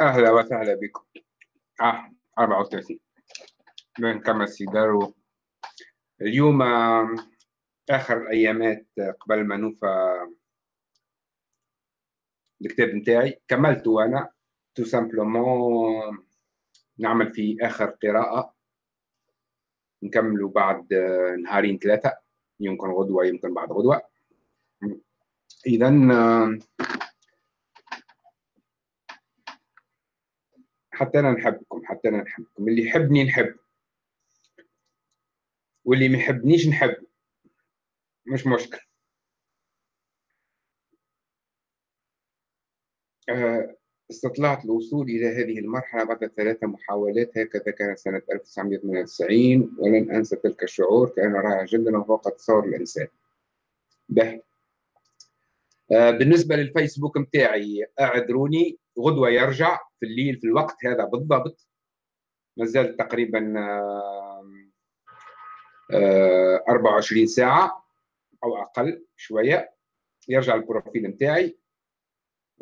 أهلا وسهلا بكم. آه 34 بنكمل سيجارو اليوم آخر الأيامات آه، قبل ما نوفى الكتاب نتاعي. كملته أنا. تو simplement نعمل في آخر قراءة. نكملوا بعد آه، نهارين ثلاثة. يمكن غدوة يمكن بعد غدوة. إذا حتى أنا نحبكم حتى أنا نحبكم. اللي يحبني نحب. واللي ما يحبنيش نحب. مش مشكل. استطلعت الوصول إلى هذه المرحلة بعد ثلاث محاولات هكذا كانت سنة 1998 ولن أنسى تلك الشعور كأن رائع جدا وفوق تصور الإنسان. به. آه، بالنسبة للفيسبوك متاعي أعذروني غدوة يرجع في الليل في الوقت هذا بالضبط. ما زال تقريبا 24 ساعة أو أقل شوية. يرجع البروفيل متاعي.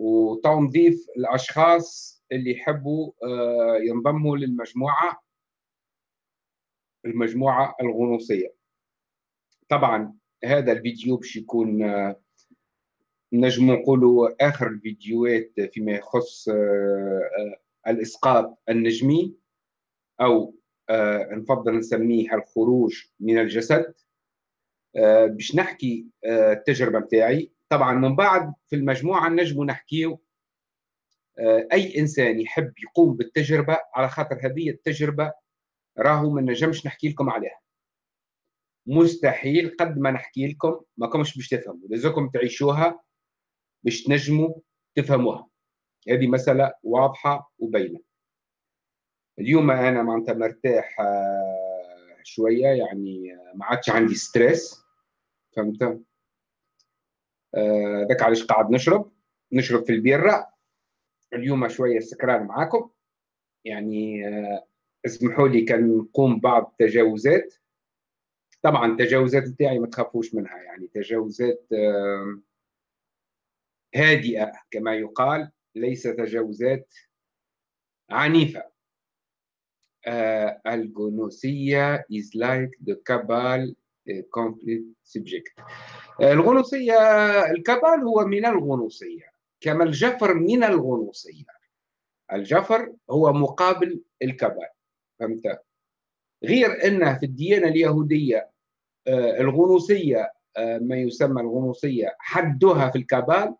وتو نضيف الأشخاص اللي يحبوا آه، ينضموا للمجموعة المجموعة الغنوصية. طبعا هذا الفيديو باش يكون آه، نجم نقولوا آخر الفيديوهات فيما يخص آه، الإسقاط النجمي أو نفضل نسميه الخروج من الجسد. باش نحكي التجربة نتاعي طبعا من بعد في المجموعة نجم نحكيو أي إنسان يحب يقوم بالتجربة على خاطر هذه التجربة راهو ما نجمش نحكي لكم عليها. مستحيل قد ما نحكي لكم ما كمش باش تفهموا لازمكم تعيشوها باش تنجموا تفهموها. هذه مسألة واضحة وبينة. اليوم أنا معناتها مرتاح آه، شوية يعني آه، ما عادش عندي ستريس فهمت؟ آه، ذاك علاش قاعد نشرب. نشرب في البيرة اليوم شوية سكران معاكم. يعني اسمحوا لي كان نقوم بعض التجاوزات. طبعا التجاوزات نتاعي ما تخافوش منها يعني تجاوزات هادئة كما يقال ليس تجاوزات عنيفة. الجنوسية is like the cabal complete subject. الغنوصية الكبال هو من الغنوصية كما الجفر من الغنوصية. الجفر هو مقابل الكبال فهمت؟ غير أنه في الديانة اليهودية آه، الغنوصية آه، ما يسمى الغنوصية حدها في الكبال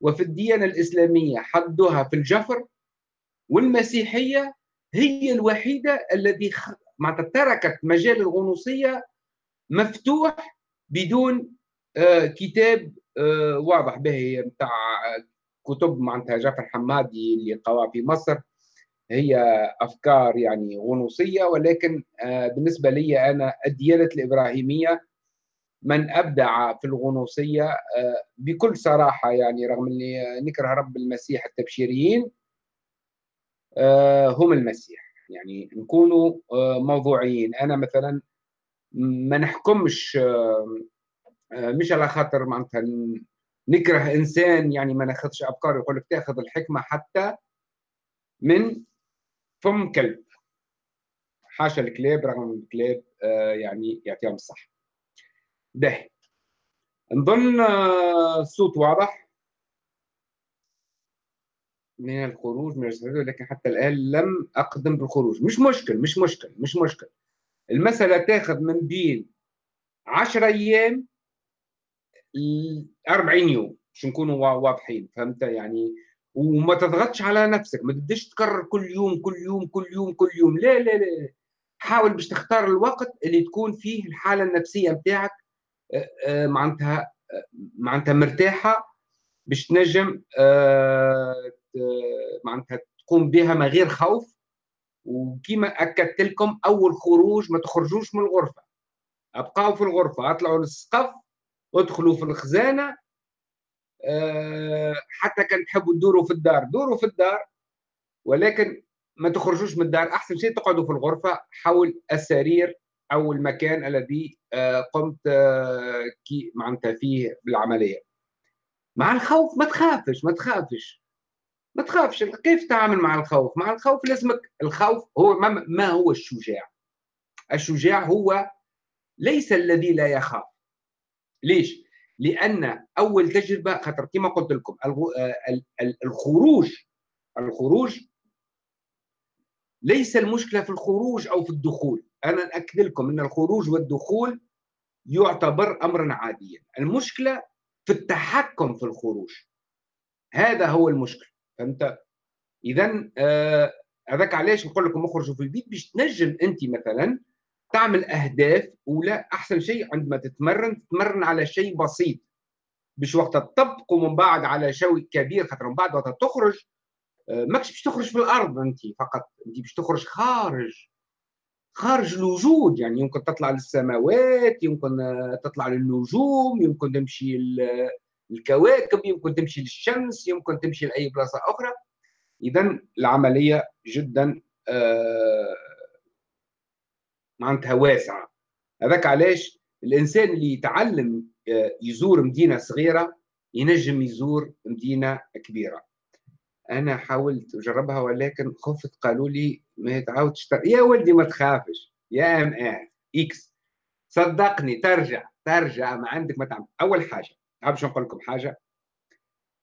وفي الديانة الإسلامية حدها في الجفر والمسيحية هي الوحيدة معناتها تركت مجال الغنوصية مفتوح بدون آه، كتاب آه، واضح به نتاع كتب معناتها جعفر حمادي اللي قوى في مصر. هي أفكار يعني غنوصية ولكن آه، بالنسبة لي أنا الديانة الإبراهيمية من أبدع في الغنوصية بكل صراحة يعني رغم إني نكره رب المسيح التبشيريين هم المسيح. يعني نكونوا موضوعيين. أنا مثلا ما نحكمش آه، مش على خاطر معناتها نكره إنسان يعني ما ناخذش افكار يقول لك تاخذ الحكمة حتى من فم كلب. حاشا الكلاب رغم الكلاب آه، يعني يعطيهم الصح ده نظن آه، الصوت واضح؟ من الخروج من لكن حتى الآن لم أقدم بالخروج. مش مشكل مش مشكل مش مشكل. المسألة تاخذ من بين 10 أيام 40 يوم باش نكونوا واضحين فهمت؟ يعني وما تضغطش على نفسك ما تبداش تكرر كل يوم كل يوم كل يوم كل يوم. لا لا لا حاول باش تختار الوقت اللي تكون فيه الحالة النفسية نتاعك آه، آه، معناتها آه، معناتها مرتاحة باش تنجم معناتها تقوم بها من غير خوف. وكما أكدت لكم أول خروج ما تخرجوش من الغرفة. أبقاو في الغرفة أطلعوا للسقف ادخلوا في الخزانة أه حتى كان تحبوا تدوروا في الدار. دوروا في الدار ولكن ما تخرجوش من الدار. أحسن شيء تقعدوا في الغرفة حول السرير أو المكان الذي أه قمت كي معناتها فيه بالعملية. مع الخوف ما تخافش ما تخافش. ما تخافش كيف تتعامل مع الخوف؟ مع الخوف لازمك الخوف هو ما هو الشجاع؟ الشجاع هو ليس الذي لا يخاف. ليش؟ لأن أول تجربة خاطر كما قلت لكم الخروج الخروج ليس المشكلة في الخروج أو في الدخول. أنا ناكد لكم إن الخروج والدخول يعتبر أمرا عاديا. المشكلة في التحكم في الخروج. هذا هو المشكل فهمت اذا آه هذاك علاش نقول لكم أخرجوا في البيت باش تنجم أنت مثلا تعمل أهداف ولا أحسن شيء عندما تتمرن تتمرن على شيء بسيط. باش وقت تطبق ومن بعد على شيء كبير خاطر من بعد وقت تخرج آه، ماكش باش تخرج في الأرض أنت فقط. أنت باش تخرج خارج خارج الوجود. يعني يمكن تطلع للسماوات يمكن آه، تطلع للنجوم يمكن تمشي الكواكب يمكن تمشي للشمس يمكن تمشي لأي بلاصة أخرى. اذا العملية جدا آه معناتها واسعة. هذاك علاش؟ الإنسان اللي يتعلم آه، يزور مدينة صغيرة ينجم يزور مدينة كبيرة. أنا حاولت أجربها ولكن خفت قالوا لي ما تعاودش يا ولدي ما تخافش يا إم آه إكس. صدقني ترجع ترجع ما عندك ما تعمل. أول حاجة باش نقول لكم حاجة.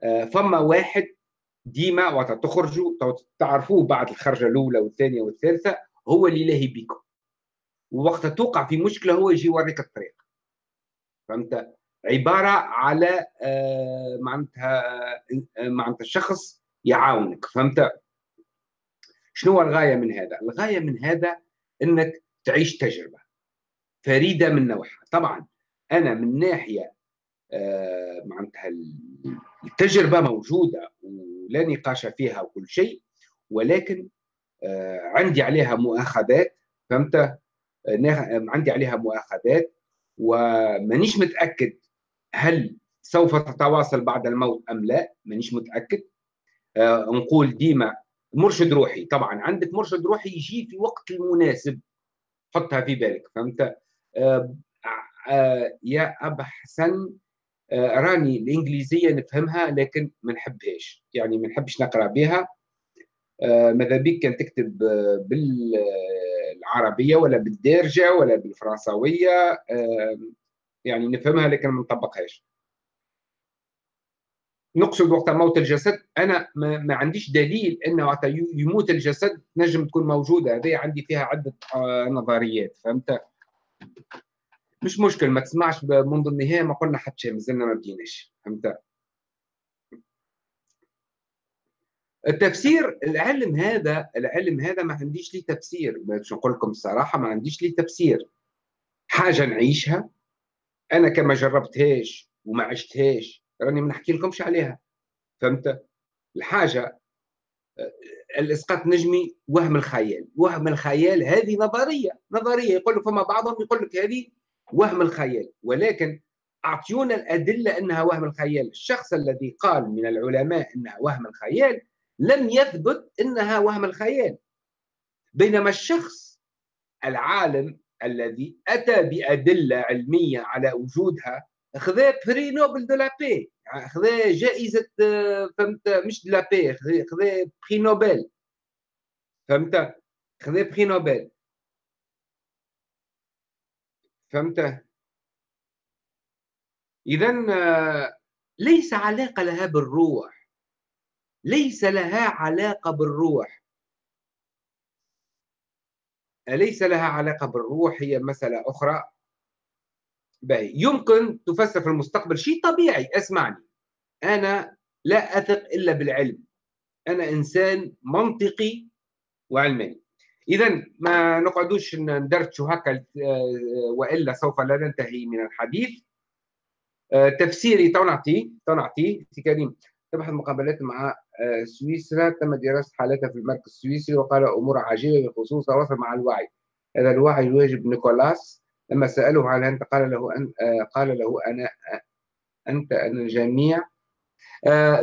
آه، فما واحد ديما وقت تخرجوا تعرفوه بعد الخرجة الأولى والثانية والثالثة هو اللي لاهي بيكم. ووقت توقع في مشكلة هو يجي يوريك الطريق. فهمت؟ عبارة على آه، معناتها آه، معناتها شخص يعاونك. فهمت؟ شنو الغاية من هذا؟ الغاية من هذا إنك تعيش تجربة فريدة من نوعها. طبعا أنا من ناحية معناتها التجربة موجودة ولا نقاش فيها وكل شيء ولكن عندي عليها مؤاخذات فهمت؟ عندي عليها مؤاخذات ومانيش متأكد هل سوف تتواصل بعد الموت أم لا مانيش متأكد. آه نقول ديما مرشد روحي طبعا عندك مرشد روحي يجي في وقت المناسب حطها في بالك فهمت؟ آه آه يا أبا حسن آه راني الإنجليزية نفهمها لكن ما نحبهاش. يعني ما نحبش نقرأ بها. آه ماذا بك كان تكتب آه، بال بالعربية ولا بالدارجة ولا بالفرنساوية. يعني نفهمها لكن ما نطبقهاش. نقصد وقت موت الجسد. أنا ما, عنديش دليل انه وقت يموت الجسد نجم تكون موجودة. هذه عندي فيها عدة آه، نظريات. فهمت؟ مش مشكل ما تسمعش منذ النهاية ما قلنا حتى شيء مازلنا ما بديناش. فهمت؟ التفسير العلم هذا العلم هذا ما عنديش ليه تفسير. باش نقول لكم الصراحة ما عنديش ليه تفسير. حاجة نعيشها أنا كما جربتهاش وما عشتهاش راني ما نحكي لكمش عليها. فهمت؟ الحاجة الإسقاط النجمي وهم الخيال. وهم الخيال هذه نظرية. نظرية يقول لك فما بعضهم يقول لك هذه وهم الخيال. ولكن أعطيونا الأدلة أنها وهم الخيال. الشخص الذي قال من العلماء أنها وهم الخيال لم يثبت أنها وهم الخيال. بينما الشخص العالم الذي أتى بأدلة علمية على وجودها خذا prix Nobel de la paix. خذا جائزة فهمت؟ مش de la paix خذا prix Nobel. فهمت؟ خذا prix Nobel. فهمت؟ اذا ليس علاقة لها بالروح. ليس لها علاقة بالروح. ليس لها علاقة بالروح؟ هي مسألة أخرى. باهي. يمكن تفسر في المستقبل شيء طبيعي. اسمعني. أنا لا أثق إلا بالعلم. أنا إنسان منطقي وعلماني إذا ما نقعدوش ندرتشوا هكا آه، وإلا سوف لا ننتهي من الحديث. آه، تفسيري تو نعطيه سي كريم تبحث مقابلات مع آه، سويسرا. تم دراسة حالتها في المركز السويسري وقال أمور عجيبة بخصوص التواصل مع الوعي. هذا الوعي يواجب نيكولاس. لما سأله هل أنت قال له آه، قال له أنا آه، أنت أنا الجميع.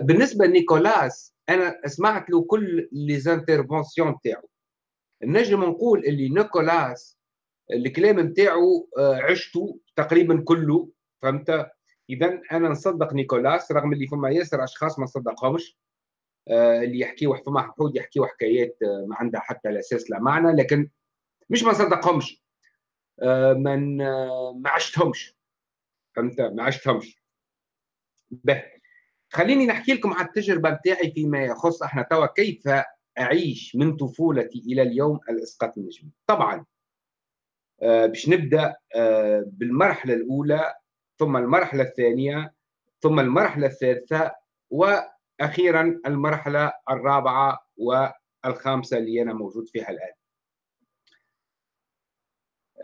بالنسبة لنيكولاس أنا سمعت له كل les interventions تاعو. نجم نقول اللي نيكولاس الكلام نتاعو عشته تقريبا كله فهمت؟ اذا أنا نصدق نيكولاس رغم اللي فما ياسر أشخاص ما نصدقهمش اللي يحكيوا فما حقود يحكيوا حكايات ما عندها حتى لا أساس لا معنى لكن مش ما نصدقهمش آه، من آه، ما عشتهمش. فهمت؟ ما عشتهمش. به. خليني نحكي لكم عن التجربة بتاعي فيما يخص إحنا توا كيف أعيش من طفولتي إلى اليوم الاسقاط النجمي. طبعا آه باش نبدأ آه بالمرحلة الأولى ثم المرحلة الثانية ثم المرحلة الثالثة وأخيرا المرحلة الرابعة والخامسة اللي أنا موجود فيها الآن.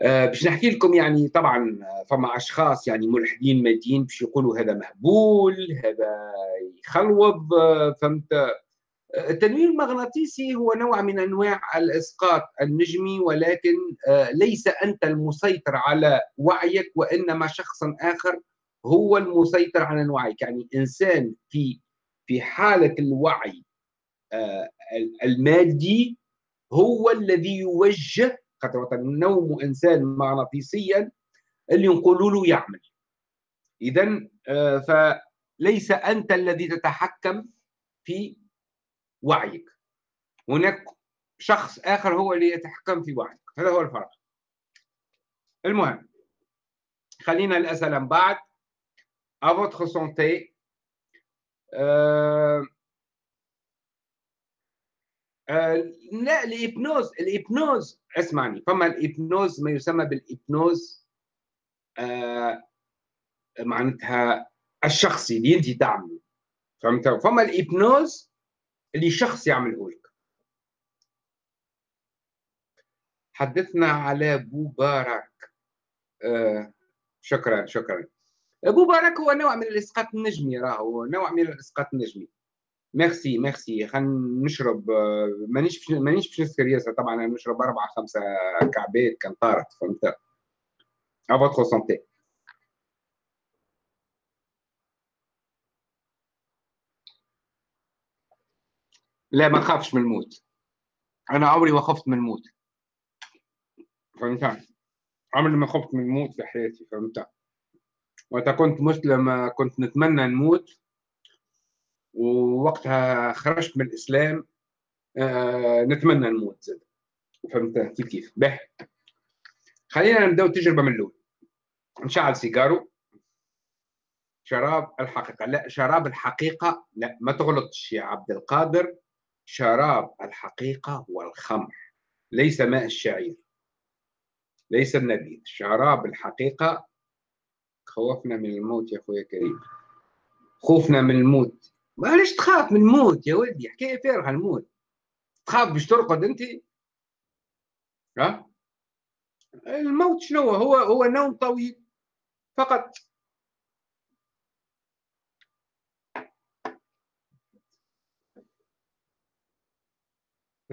آه، باش نحكي لكم يعني طبعا فما أشخاص يعني ملحدين ماديين باش يقولوا هذا مهبول هذا يخلوض فهمت؟ التنوير المغناطيسي هو نوع من أنواع الإسقاط النجمي ولكن ليس أنت المسيطر على وعيك وإنما شخص آخر هو المسيطر على وعيك. يعني إنسان في في حالة الوعي المادي هو الذي يوجه خاطر النوم إنسان مغناطيسيا اللي نقولوا له يعمل. اذا آه، فليس أنت الذي تتحكم في وعيك. هناك شخص آخر هو اللي يتحكم في وعيك. هذا هو الفرق. المهم خلينا الأسئلة من بعد. À votre santé. Euh, آه لا الإبنوز الإبنوز اسمعني. فما الإبنوز ما يسمى بالإبنوز آه معناتها الشخصي اللي أنت تعمله فهمت؟ فما ال hypnose اللي شخص يعمله لك. حدثنا على بوبارك آه شكرا شكرا. بوبارك هو نوع من الإسقاط النجمي راهو نوع من الإسقاط النجمي. merci merci. خلينا نشرب مانيش مانيش باش نسكر ياسر طبعا أنا نشرب أربعة خمسة كعبات كان طارت فهمت؟ ا فوتر سونتي لا ما خافش من الموت. أنا عمري ما خفت من الموت. فهمت؟ عمري ما خفت من الموت في حياتي فهمت؟ وقت كنت مسلم كنت نتمنى نموت. ووقتها خرجت من الإسلام آه نتمنى نموت زاد. فهمت؟ كيف كيف. به. خلينا نبداو التجربه من الأول. نشعل سيجارو. شراب الحقيقة. لا شراب الحقيقة لا ما تغلطش يا عبد القادر. شراب الحقيقة هو الخمر ليس ماء الشعير. ليس النبيذ شراب الحقيقة. خوفنا من الموت يا أخويا كريم خوفنا من الموت. معلش تخاف من الموت يا ولدي. حكاية فارغة الموت. تخاف باش ترقد أنت؟ ها؟ الموت شنو هو هو نوم طويل. فقط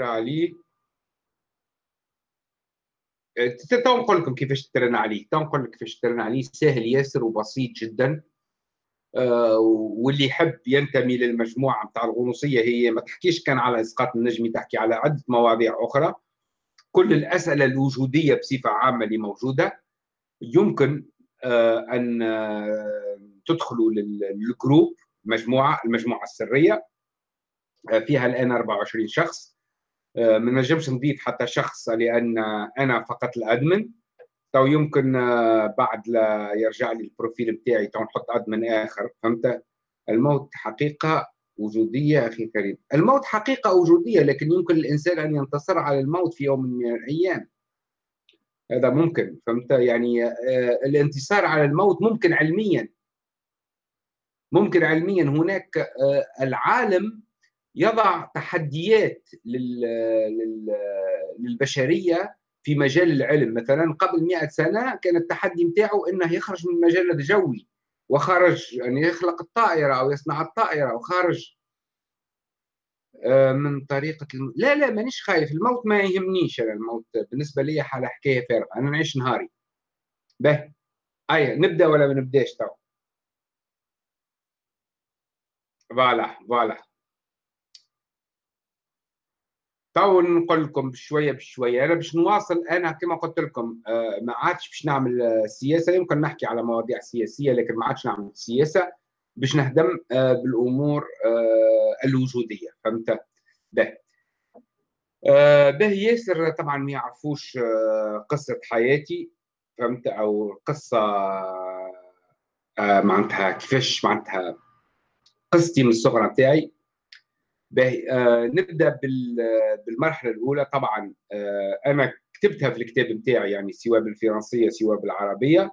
عليه تو نقول لكم كيفاش تران عليه تو نقول لك كيفاش ترن عليه سهل ياسر وبسيط جدا. آه واللي يحب ينتمي للمجموعة نتاع الغنوصية هي ما تحكيش كان على إسقاط النجمي تحكي على عدة مواضيع أخرى. كل الأسئلة الوجودية بصفة عامة اللي موجودة. يمكن آه أن آه تدخلوا للجروب مجموعة المجموعة السرية. آه، فيها الآن 24 شخص. آه، ما نجمش نضيف حتى شخص لأن أنا فقط الأدمن. تو يمكن آه، بعد لا يرجع لي ال profil بتاعي تو نحط admin آخر فهمت؟ الموت حقيقة وجودية أخي كريم. الموت حقيقة وجودية لكن يمكن الإنسان أن ينتصر على الموت في يوم من الأيام. هذا ممكن فهمت؟ يعني آه، الانتصار على الموت ممكن علميا. ممكن علميا. هناك العالم يضع تحديات للبشرية في مجال العلم. مثلا قبل 100 سنة كان التحدي نتاعو إنه يخرج من المجال الجوي وخرج يعني يخلق الطائرة أو يصنع الطائرة وخارج آه، من طريقة الم... لا لا مانيش خايف. الموت ما يهمنيش أنا الموت بالنسبة لي حاله حكاية فارغة. أنا نعيش نهاري. به اي نبدأ ولا ما نبداش؟ تو voilà voilà. تو نقول لكم بشوية بشوية. أنا باش نواصل أنا كما قلت لكم آه، ما عادش باش نعمل آه، سياسة. يمكن نحكي على مواضيع سياسية لكن ما عادش نعمل سياسة باش نهتم آه، بالأمور الوجودية. فهمت؟ به به ياسر طبعا ما يعرفوش قصة حياتي. فهمت؟ أو قصة معناتها كيفاش معناتها قصتي من الصغرى نتاعي آه نبدأ بالمرحلة الأولى. طبعا آه أنا كتبتها في الكتاب نتاعي يعني سواء بالفرنسية سواء بالعربية.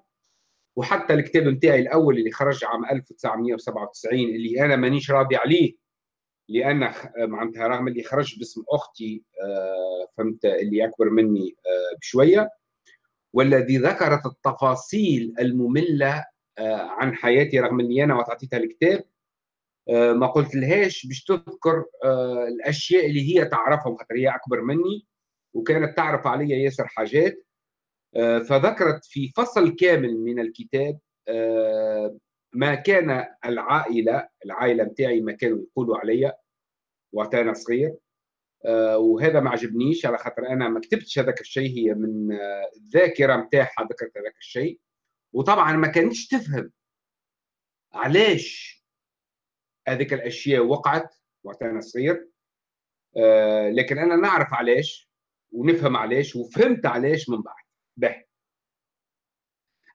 وحتى الكتاب نتاعي الأول اللي خرج عام 1997 اللي أنا مانيش راضي عليه لأن معناتها رغم اللي خرج باسم أختي آه فهمت اللي أكبر مني آه بشوية. والذي ذكرت التفاصيل المملة آه عن حياتي رغم إني أنا وتعطيتها الكتاب ما قلت لهاش باش تذكر آه، الأشياء اللي هي تعرفهم خاطر هي أكبر مني وكانت تعرف علي ياسر حاجات. آه، فذكرت في فصل كامل من الكتاب ما كان العائلة العائلة نتاعي ما كانوا يقولوا عليا وقت أنا صغير. وهذا ما عجبنيش على خاطر أنا ما كتبتش هذاك الشيء هي من الذاكرة نتاعها ذكرت هذاك الشيء. وطبعا ما كانتش تفهم علاش هذيك الأشياء وقعت وقت أنا صغير. آه لكن أنا نعرف علاش ونفهم علاش وفهمت علاش من بعد. به.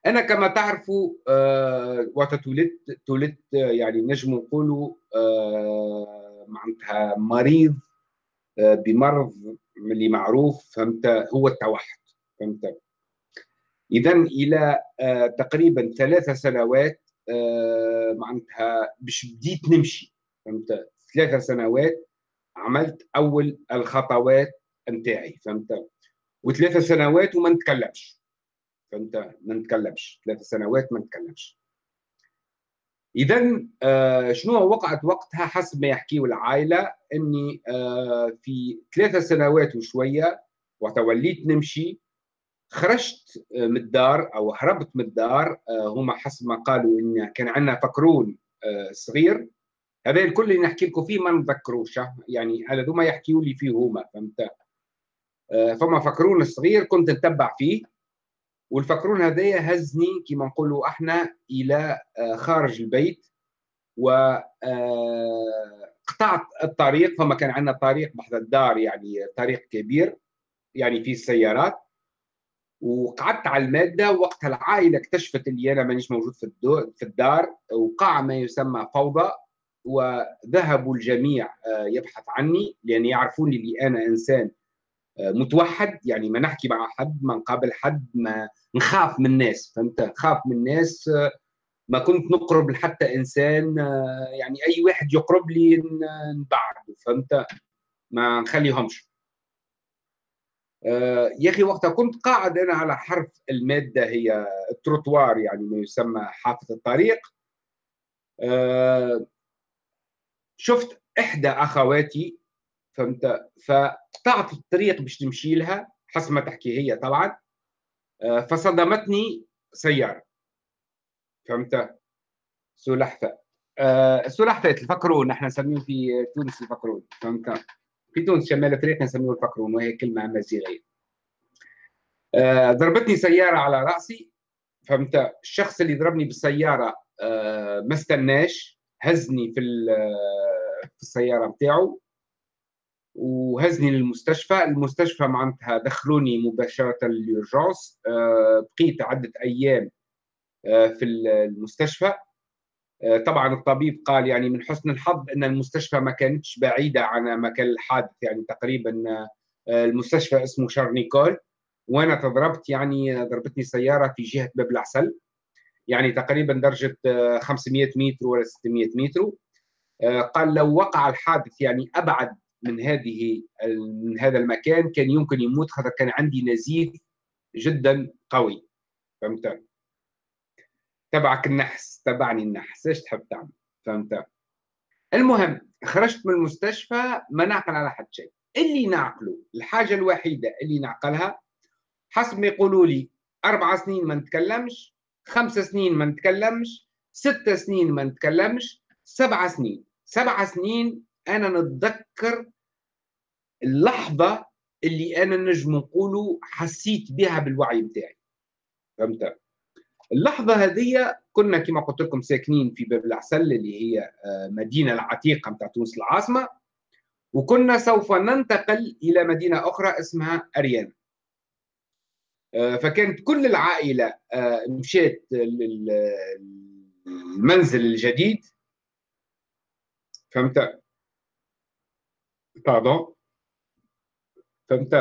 أنا كما تعرفوا آه وقت تولدت تولدت يعني نجم نقولوا آه معناتها مريض آه بمرض اللي معروف فهمت هو التوحد فهمت. اذا إلى آه تقريبا ثلاث سنوات معناتها باش بديت نمشي. فهمت؟ ثلاثة سنوات عملت أول الخطوات نتاعي فهمت؟ وثلاثة سنوات وما نتكلمش. فهمت؟ ما نتكلمش. ثلاثة سنوات ما نتكلمش. اذا آه شنو وقعت وقتها حسب ما يحكيوا العائلة إني آه في ثلاثة سنوات وشوية وتوليت نمشي خرجت آه، من الدار أو هربت من الدار آه، هما حسب ما قالوا إن كان عندنا فكرون آه، صغير. هذا الكل اللي نحكي لكم فيه ما نذكروش يعني هذا ما يحكيوا لي فيه هما فهمت؟ فما فكرون صغير كنت نتبع فيه. والفكرون هذايا هزني كما نقولوا إحنا إلى خارج البيت. و قطعت الطريق فما كان عندنا طريق بحذا الدار يعني طريق كبير يعني فيه السيارات وقعدت على المادة وقتها العائلة اكتشفت اللي أنا مانيش موجود في في الدار وقع ما يسمى فوضى وذهبوا الجميع آه، يبحث عني لأن يعرفوني اللي أنا إنسان آه، متوحد يعني ما نحكي مع حد ما نقابل حد ما نخاف من الناس فهمت؟ خاف من الناس آه، ما كنت نقرب لحتى إنسان يعني أي واحد يقرب لي نبعد فهمت؟ ما نخليهمش. يا أخي وقتها كنت قاعد أنا على حرف المادة هي التروتوار يعني ما يسمى حافة الطريق. آه، شفت إحدى أخواتي فهمت؟ فقطعت الطريق باش نمشي لها حسب ما تحكي هي طبعا. آه، فصدمتني سيارة. فهمت؟ سلحفاة. السلحفاه تفكرون إحنا نسميه في تونس الفكرون فهمت؟ شمال أفريقيا نسميه الفقرون وهي كلمة امازيغيه آه ضربتني سيارة على رأسي فهمت؟ الشخص اللي ضربني بالسيارة آه ما استناش هزني في في السيارة بتاعه وهزني للمستشفى. المستشفى معناتها دخلوني مباشرة لليورجونس آه بقيت عدة أيام آه في المستشفى. آه، طبعا الطبيب قال يعني من حسن الحظ إن المستشفى ما كانتش بعيدة عن مكان الحادث يعني تقريبا آه، المستشفى اسمه شارنيكول. وأنا تضربت يعني ضربتني سيارة في جهة باب العسل. يعني تقريبا درجة 500 آه، متر ولا 600 متر. قال لو وقع الحادث يعني أبعد من هذه من هذا المكان كان يمكن يموت خاطر كان عندي نزيف جدا قوي. فهمت؟ تبعك النحس تبعني النحس. إيش تحب تعمل؟ فهمت؟ المهم خرجت من المستشفى ما نعقل على حد شيء. اللي نعقله الحاجة الوحيدة اللي نعقلها حسب ما يقولوا لي أربع سنين ما نتكلمش خمس سنين ما نتكلمش ست سنين ما نتكلمش سبع سنين. سبع سنين أنا نتذكر اللحظة اللي أنا نجم نقوله حسيت بها بالوعي بتاعي. فهمت؟ اللحظة هذه كنا كما قلت لكم ساكنين في باب العسل اللي هي آه، مدينة العتيقة نتاع تونس العاصمة وكنا سوف ننتقل إلى مدينة أخرى اسمها أريان آه، فكانت كل العائلة آه، مشيت للمنزل الجديد فهمت؟ باردون فهمت؟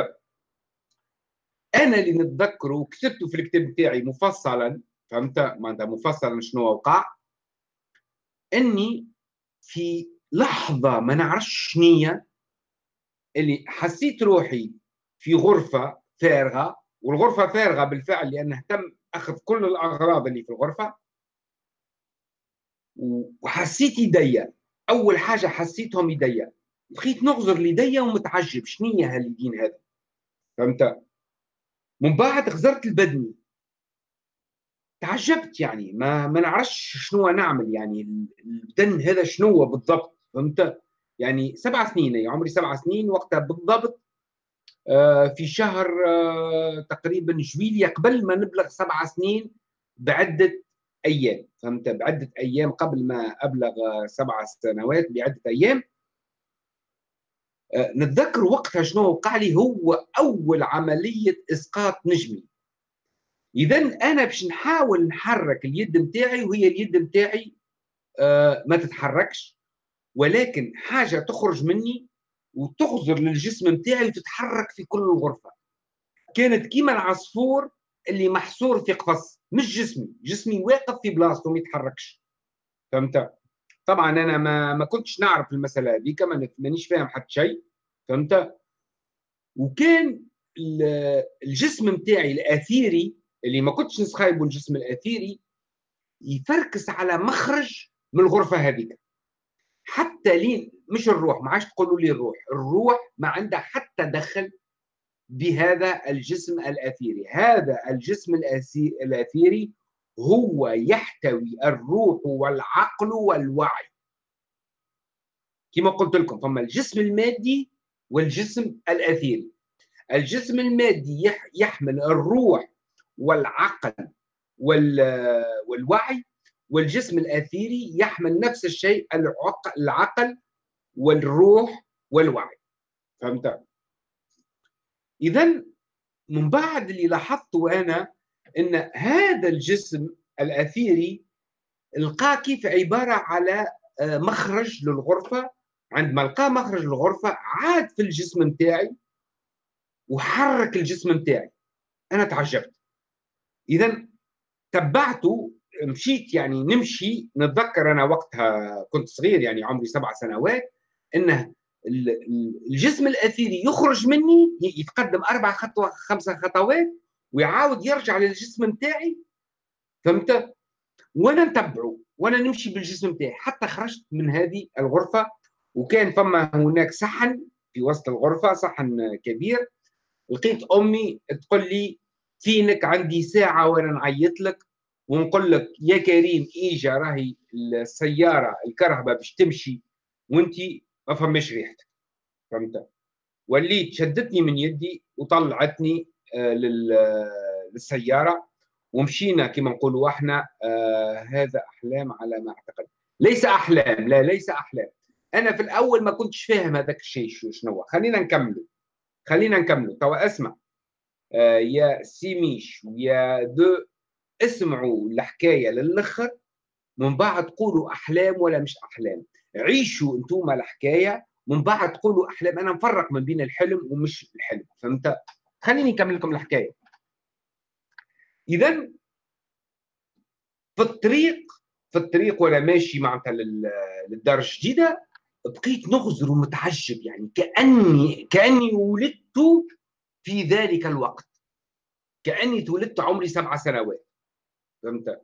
أنا اللي نتذكره وكتبته في الكتاب بتاعي مفصلا فهمت؟ معناتها مفصلا شنو وقع. إني في لحظة ما نعرفش شنية اللي حسيت روحي في غرفة فارغة والغرفة فارغة بالفعل لأنه تم أخذ كل الأغراض اللي في الغرفة. وحسيت يديا أول حاجة حسيتهم يديا بقيت نغزر ليديا ومتعجب. شنية هاليدين هذا؟ فهمت؟ من بعد غزرت البدني تعجبت يعني ما ما نعرفش شنو نعمل يعني البدن هذا شنو بالضبط فهمت؟ يعني سبع سنين يعني عمري سبع سنين وقتها بالضبط آه، في شهر آه، تقريبا جويليا قبل ما نبلغ سبع سنين بعدة أيام فهمت؟ بعدة أيام قبل ما أبلغ سبع سنوات بعدة أيام آه، نتذكر وقتها شنو وقع لي هو أول عملية إسقاط نجمي. اذا أنا باش نحاول نحرك اليد نتاعي وهي اليد نتاعي آه ما تتحركش ولكن حاجة تخرج مني وتغزر للجسم نتاعي وتتحرك في كل الغرفة. كانت كيما العصفور اللي محصور في قفص مش جسمي جسمي واقف في بلاصته ما يتحركش. فهمت؟ طبعا أنا ما ما كنتش نعرف المسألة هذيك مانيش فاهم حتى شيء. فهمت؟ وكان الجسم نتاعي الأثيري اللي ما كنتش نسخايبه الجسم الأثيري يفركس على مخرج من الغرفة هذيك. حتى لين مش الروح ما عادش تقولوا لي الروح. الروح ما عندها حتى دخل بهذا الجسم الأثيري. هذا الجسم الأثيري هو يحتوي الروح والعقل والوعي. كما قلت لكم فما الجسم المادي والجسم الأثيري. الجسم المادي يحمل الروح والعقل والوعي والجسم الأثيري يحمل نفس الشيء العقل والروح والوعي. فهمت؟ اذا من بعد اللي لاحظته أنا إن هذا الجسم الأثيري لقى كيف عبارة على آه، مخرج للغرفة. عندما لقى مخرج للغرفة عاد في الجسم نتاعي وحرك الجسم نتاعي أنا تعجبت. اذا تبعته مشيت يعني نمشي نتذكر أنا وقتها كنت صغير يعني عمري سبع سنوات انه الجسم الاثيري يخرج مني يتقدم أربع خطوة خمسة خطوات ويعاود يرجع للجسم نتاعي. فهمت؟ وأنا نتبعه وأنا نمشي بالجسم نتاعي. حتى خرجت من هذه الغرفة وكان فما هناك صحن في وسط الغرفة صحن كبير. لقيت أمي تقول لي فينك عندي ساعة وأنا نعيط لك ونقول لك يا كريم اجا راهي السيارة الكرهبه باش تمشي وأنت ما فماش ريحتك. فهمت؟ وليت شدتني من يدي وطلعتني آه، للسيارة ومشينا كما نقولوا إحنا آه هذا أحلام على ما أعتقد. ليس أحلام لا ليس أحلام. أنا في الأول ما كنتش فاهم هذاك الشيء شنو خلينا نكمل خلينا نكمل توا اسمع. آه يا سيميش ويا دو اسمعوا الحكاية للآخر. من بعد تقولوا أحلام ولا مش أحلام. عيشوا أنتم الحكاية. من بعد تقولوا أحلام. أنا مفرق ما بين الحلم ومش الحلم. فهمت؟ خليني نكمل لكم الحكاية. اذا في الطريق في الطريق وأنا ماشي معناتها للدار الجديدة بقيت نغزر ومتعجب يعني. كأني كأني ولدت في ذلك الوقت. كأني تولدت عمري سبع سنوات. فهمت؟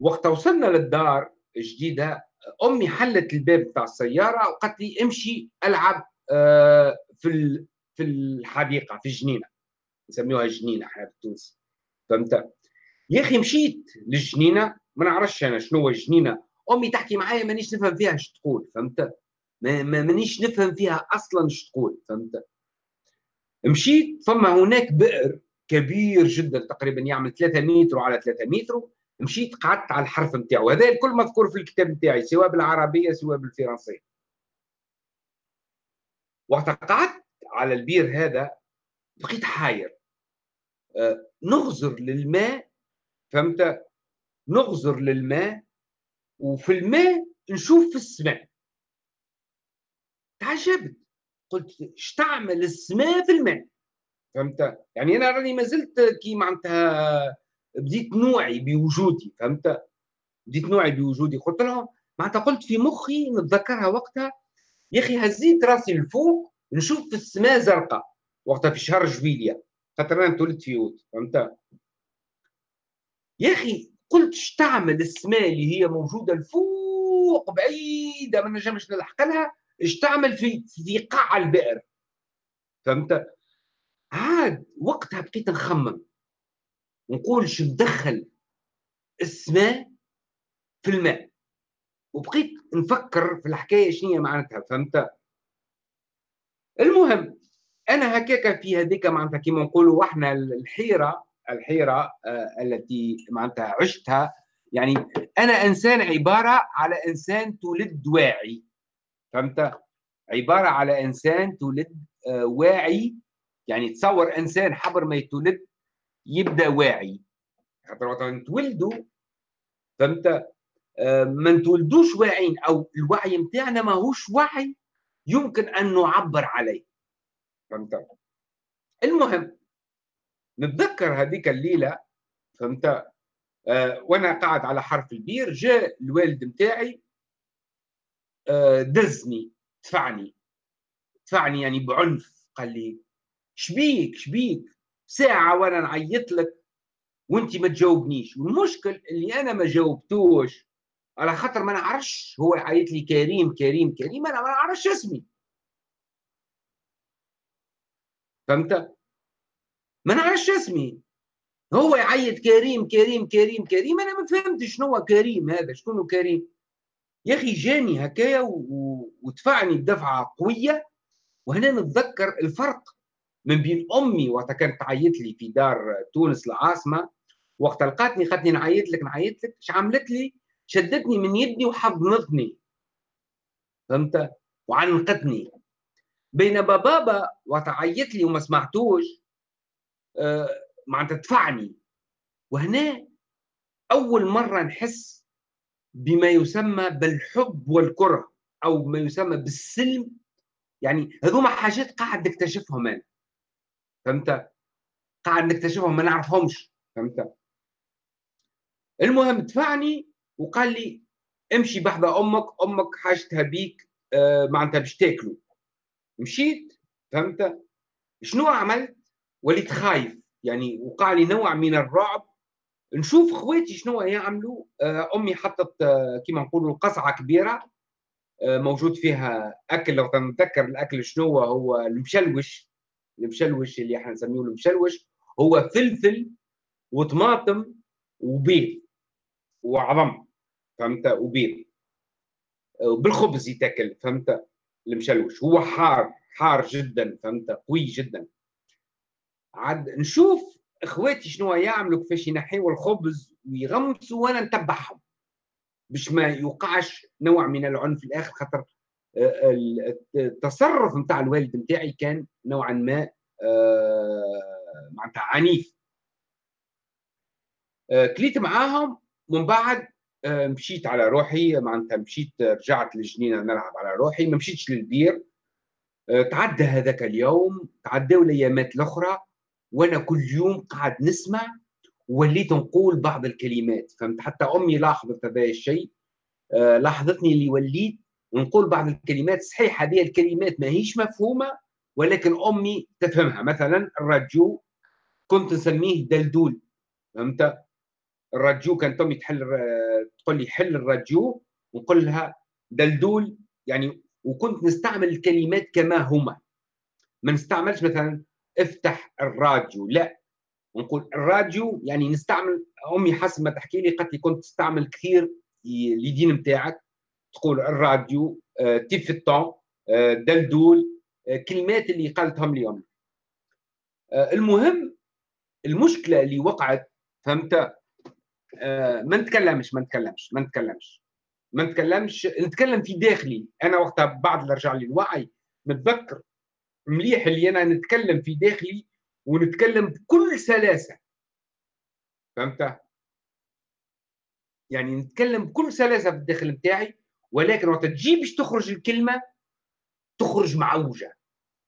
وقت وصلنا للدار الجديدة أمي حلت الباب بتاع السيارة وقالت لي امشي ألعب آه، في في الحديقة في الجنينه نسميوها جنينة إحنا بالتونسي فهمت؟ يا أخي مشيت للجنينة ما نعرفش أنا شنو هو الجنينة. أمي تحكي معايا مانيش نفهم فيها إيش تقول فهمت؟ ما مانيش نفهم فيها أصلا إيش تقول فهمت؟ مشيت ثم هناك بئر كبير جدا تقريبا يعمل 3 متر على 3 متر. مشيت قعدت على الحرف نتاعو. هذا الكل مذكور في الكتاب نتاعي سواء بالعربية سواء بالفرنسية. وقت قعدت على البير هذا بقيت حاير. آه، نغزر للماء فهمت؟ نغزر للماء وفي الماء نشوف في السماء. تعجبت. قلت إيش تعمل السماء في الماء. فهمت؟ يعني أنا راني ما زلت كي معناتها بديت نوعي بوجودي فهمت؟ بديت نوعي بوجودي. قلت لهم معناتها قلت في مخي نتذكرها وقتها يا أخي هزيت راسي لفوق نشوف في السماء زرقاء وقتها في شهر جويليا خاطر أنا تولدت في اوت فهمت؟ يا أخي قلت تعمل السماء اللي هي موجودة الفوق بعيدة ما نجمش نلحق لها اش تعمل في في قاع البئر. فهمت؟ عاد وقتها بقيت نخمم. نقول شو ندخل السماء في الماء. وبقيت نفكر في الحكاية شنو معناتها فهمت؟ المهم أنا هكاك في هذيك معناتها كيما نقولوا وإحنا الحيرة الحيرة آه التي معناتها عشتها. يعني أنا إنسان عبارة على إنسان تولد واعي. فهمت؟ عبارة على إنسان تولد آه واعي. يعني تصور إنسان حبر ما يتولد يبدأ واعي. خاطر وقت نتولدوا فهمت؟ آه ما نتولدوش واعيين أو الوعي نتاعنا ماهوش وعي يمكن أن نعبر عليه. فهمت؟ المهم نتذكر هذيك الليلة فهمت؟ آه وأنا قاعد على حرف البير جاء الوالد نتاعي دزني دفعني. دفعني يعني بعنف قال لي شبيك شبيك؟ ساعة وأنا نعيط لك وأنت ما تجاوبنيش. والمشكل اللي أنا ما جاوبتوش. على خاطر ما نعرفش هو يعيط لي كريم كريم كريم أنا ما نعرفش اسمي. فهمت؟ ما نعرفش اسمي. هو يعيط كريم كريم كريم كريم أنا ما فهمتش شنو كريم هذا شكون كريم؟ يا أخي جاني هكايا ودفعني بدفعة قوية. وهنا نتذكر الفرق من بين أمي وقت كانت تعيط لي في دار تونس العاصمة. وقت لقاتني خدني نعيط لك نعيط لك. إيش عملت لي؟ شدتني من يدي وحضنتني. فهمت؟ وعنقتني. بينما بابا وقت عيط لي وما سمعتوش. آه، معناتها دفعني. وهنا أول مرة نحس بما يسمى بالحب والكره أو ما يسمى بالسلم. يعني هذوما حاجات قاعد نكتشفهم أنا. فهمت؟ قاعد نكتشفهم ما نعرفهمش. فهمت؟ المهم دفعني وقال لي امشي بحذا أمك أمك حاجتها بيك آه معناتها باش تاكلوا مشيت؟ فهمت؟ شنو عملت؟ وليت خايف. يعني وقع لي نوع من الرعب نشوف خواتي شنو يعملوا. آه أمي حطت آه كيما نقولوا قصعة كبيرة. آه موجود فيها أكل لو تنتذكر الأكل شنو هو المشلوش. المشلوش اللي إحنا نسميه المشلوش هو فلفل وطماطم وبيض وعظم فهمت؟ وبيض. بالخبز يتاكل فهمت؟ المشلوش. هو حار حار جدا فهمت؟ قوي جدا. عاد نشوف إخواتي شنو يعملوا كيفاش ينحيوا الخبز ويغمسوا وأنا نتبعهم باش ما يوقعش نوع من العنف الآخر خاطر آه، التصرف نتاع الوالد نتاعي كان نوعا ما آه، معناتها عنيف. آه، كليت معاهم ومن بعد آه، مشيت على روحي معناتها مشيت رجعت للجنينة نلعب على روحي ما مشيتش للبير. آه، تعدى هذاك اليوم تعداو الأيامات الأخرى. وأنا كل يوم قاعد نسمع وليت نقول بعض الكلمات. فهمت؟ حتى أمي لاحظت هذا الشيء. آه، لاحظتني اللي وليت نقول بعض الكلمات. صحيح هذه الكلمات ما هيش مفهومة ولكن أمي تفهمها. مثلا الرجو كنت نسميه دلدول. فهمت؟ الرجو كان تومي تحل تقول لي حل الرجو ونقول لها دلدول. يعني وكنت نستعمل الكلمات كما هما. ما نستعملش مثلا افتح الراديو. لا نقول الراديو يعني نستعمل امي حسب ما تحكي لي قالت لي كنت تستعمل كثير لدين نتاعك تقول الراديو آه، تيف آه، دلدول آه، كلمات اللي قالتهم لي امي المهم المشكلة اللي وقعت فهمت؟ آه، ما نتكلمش ما نتكلمش ما نتكلمش ما نتكلمش نتكلم في داخلي. أنا وقتها بعد اللي رجع لي الوعي نتذكر مليح اللي أنا نتكلم في داخلي ونتكلم بكل سلاسة. فهمت؟ يعني نتكلم بكل سلاسة في الداخل بتاعي ولكن وقت تجي باش تخرج الكلمة تخرج معوجة.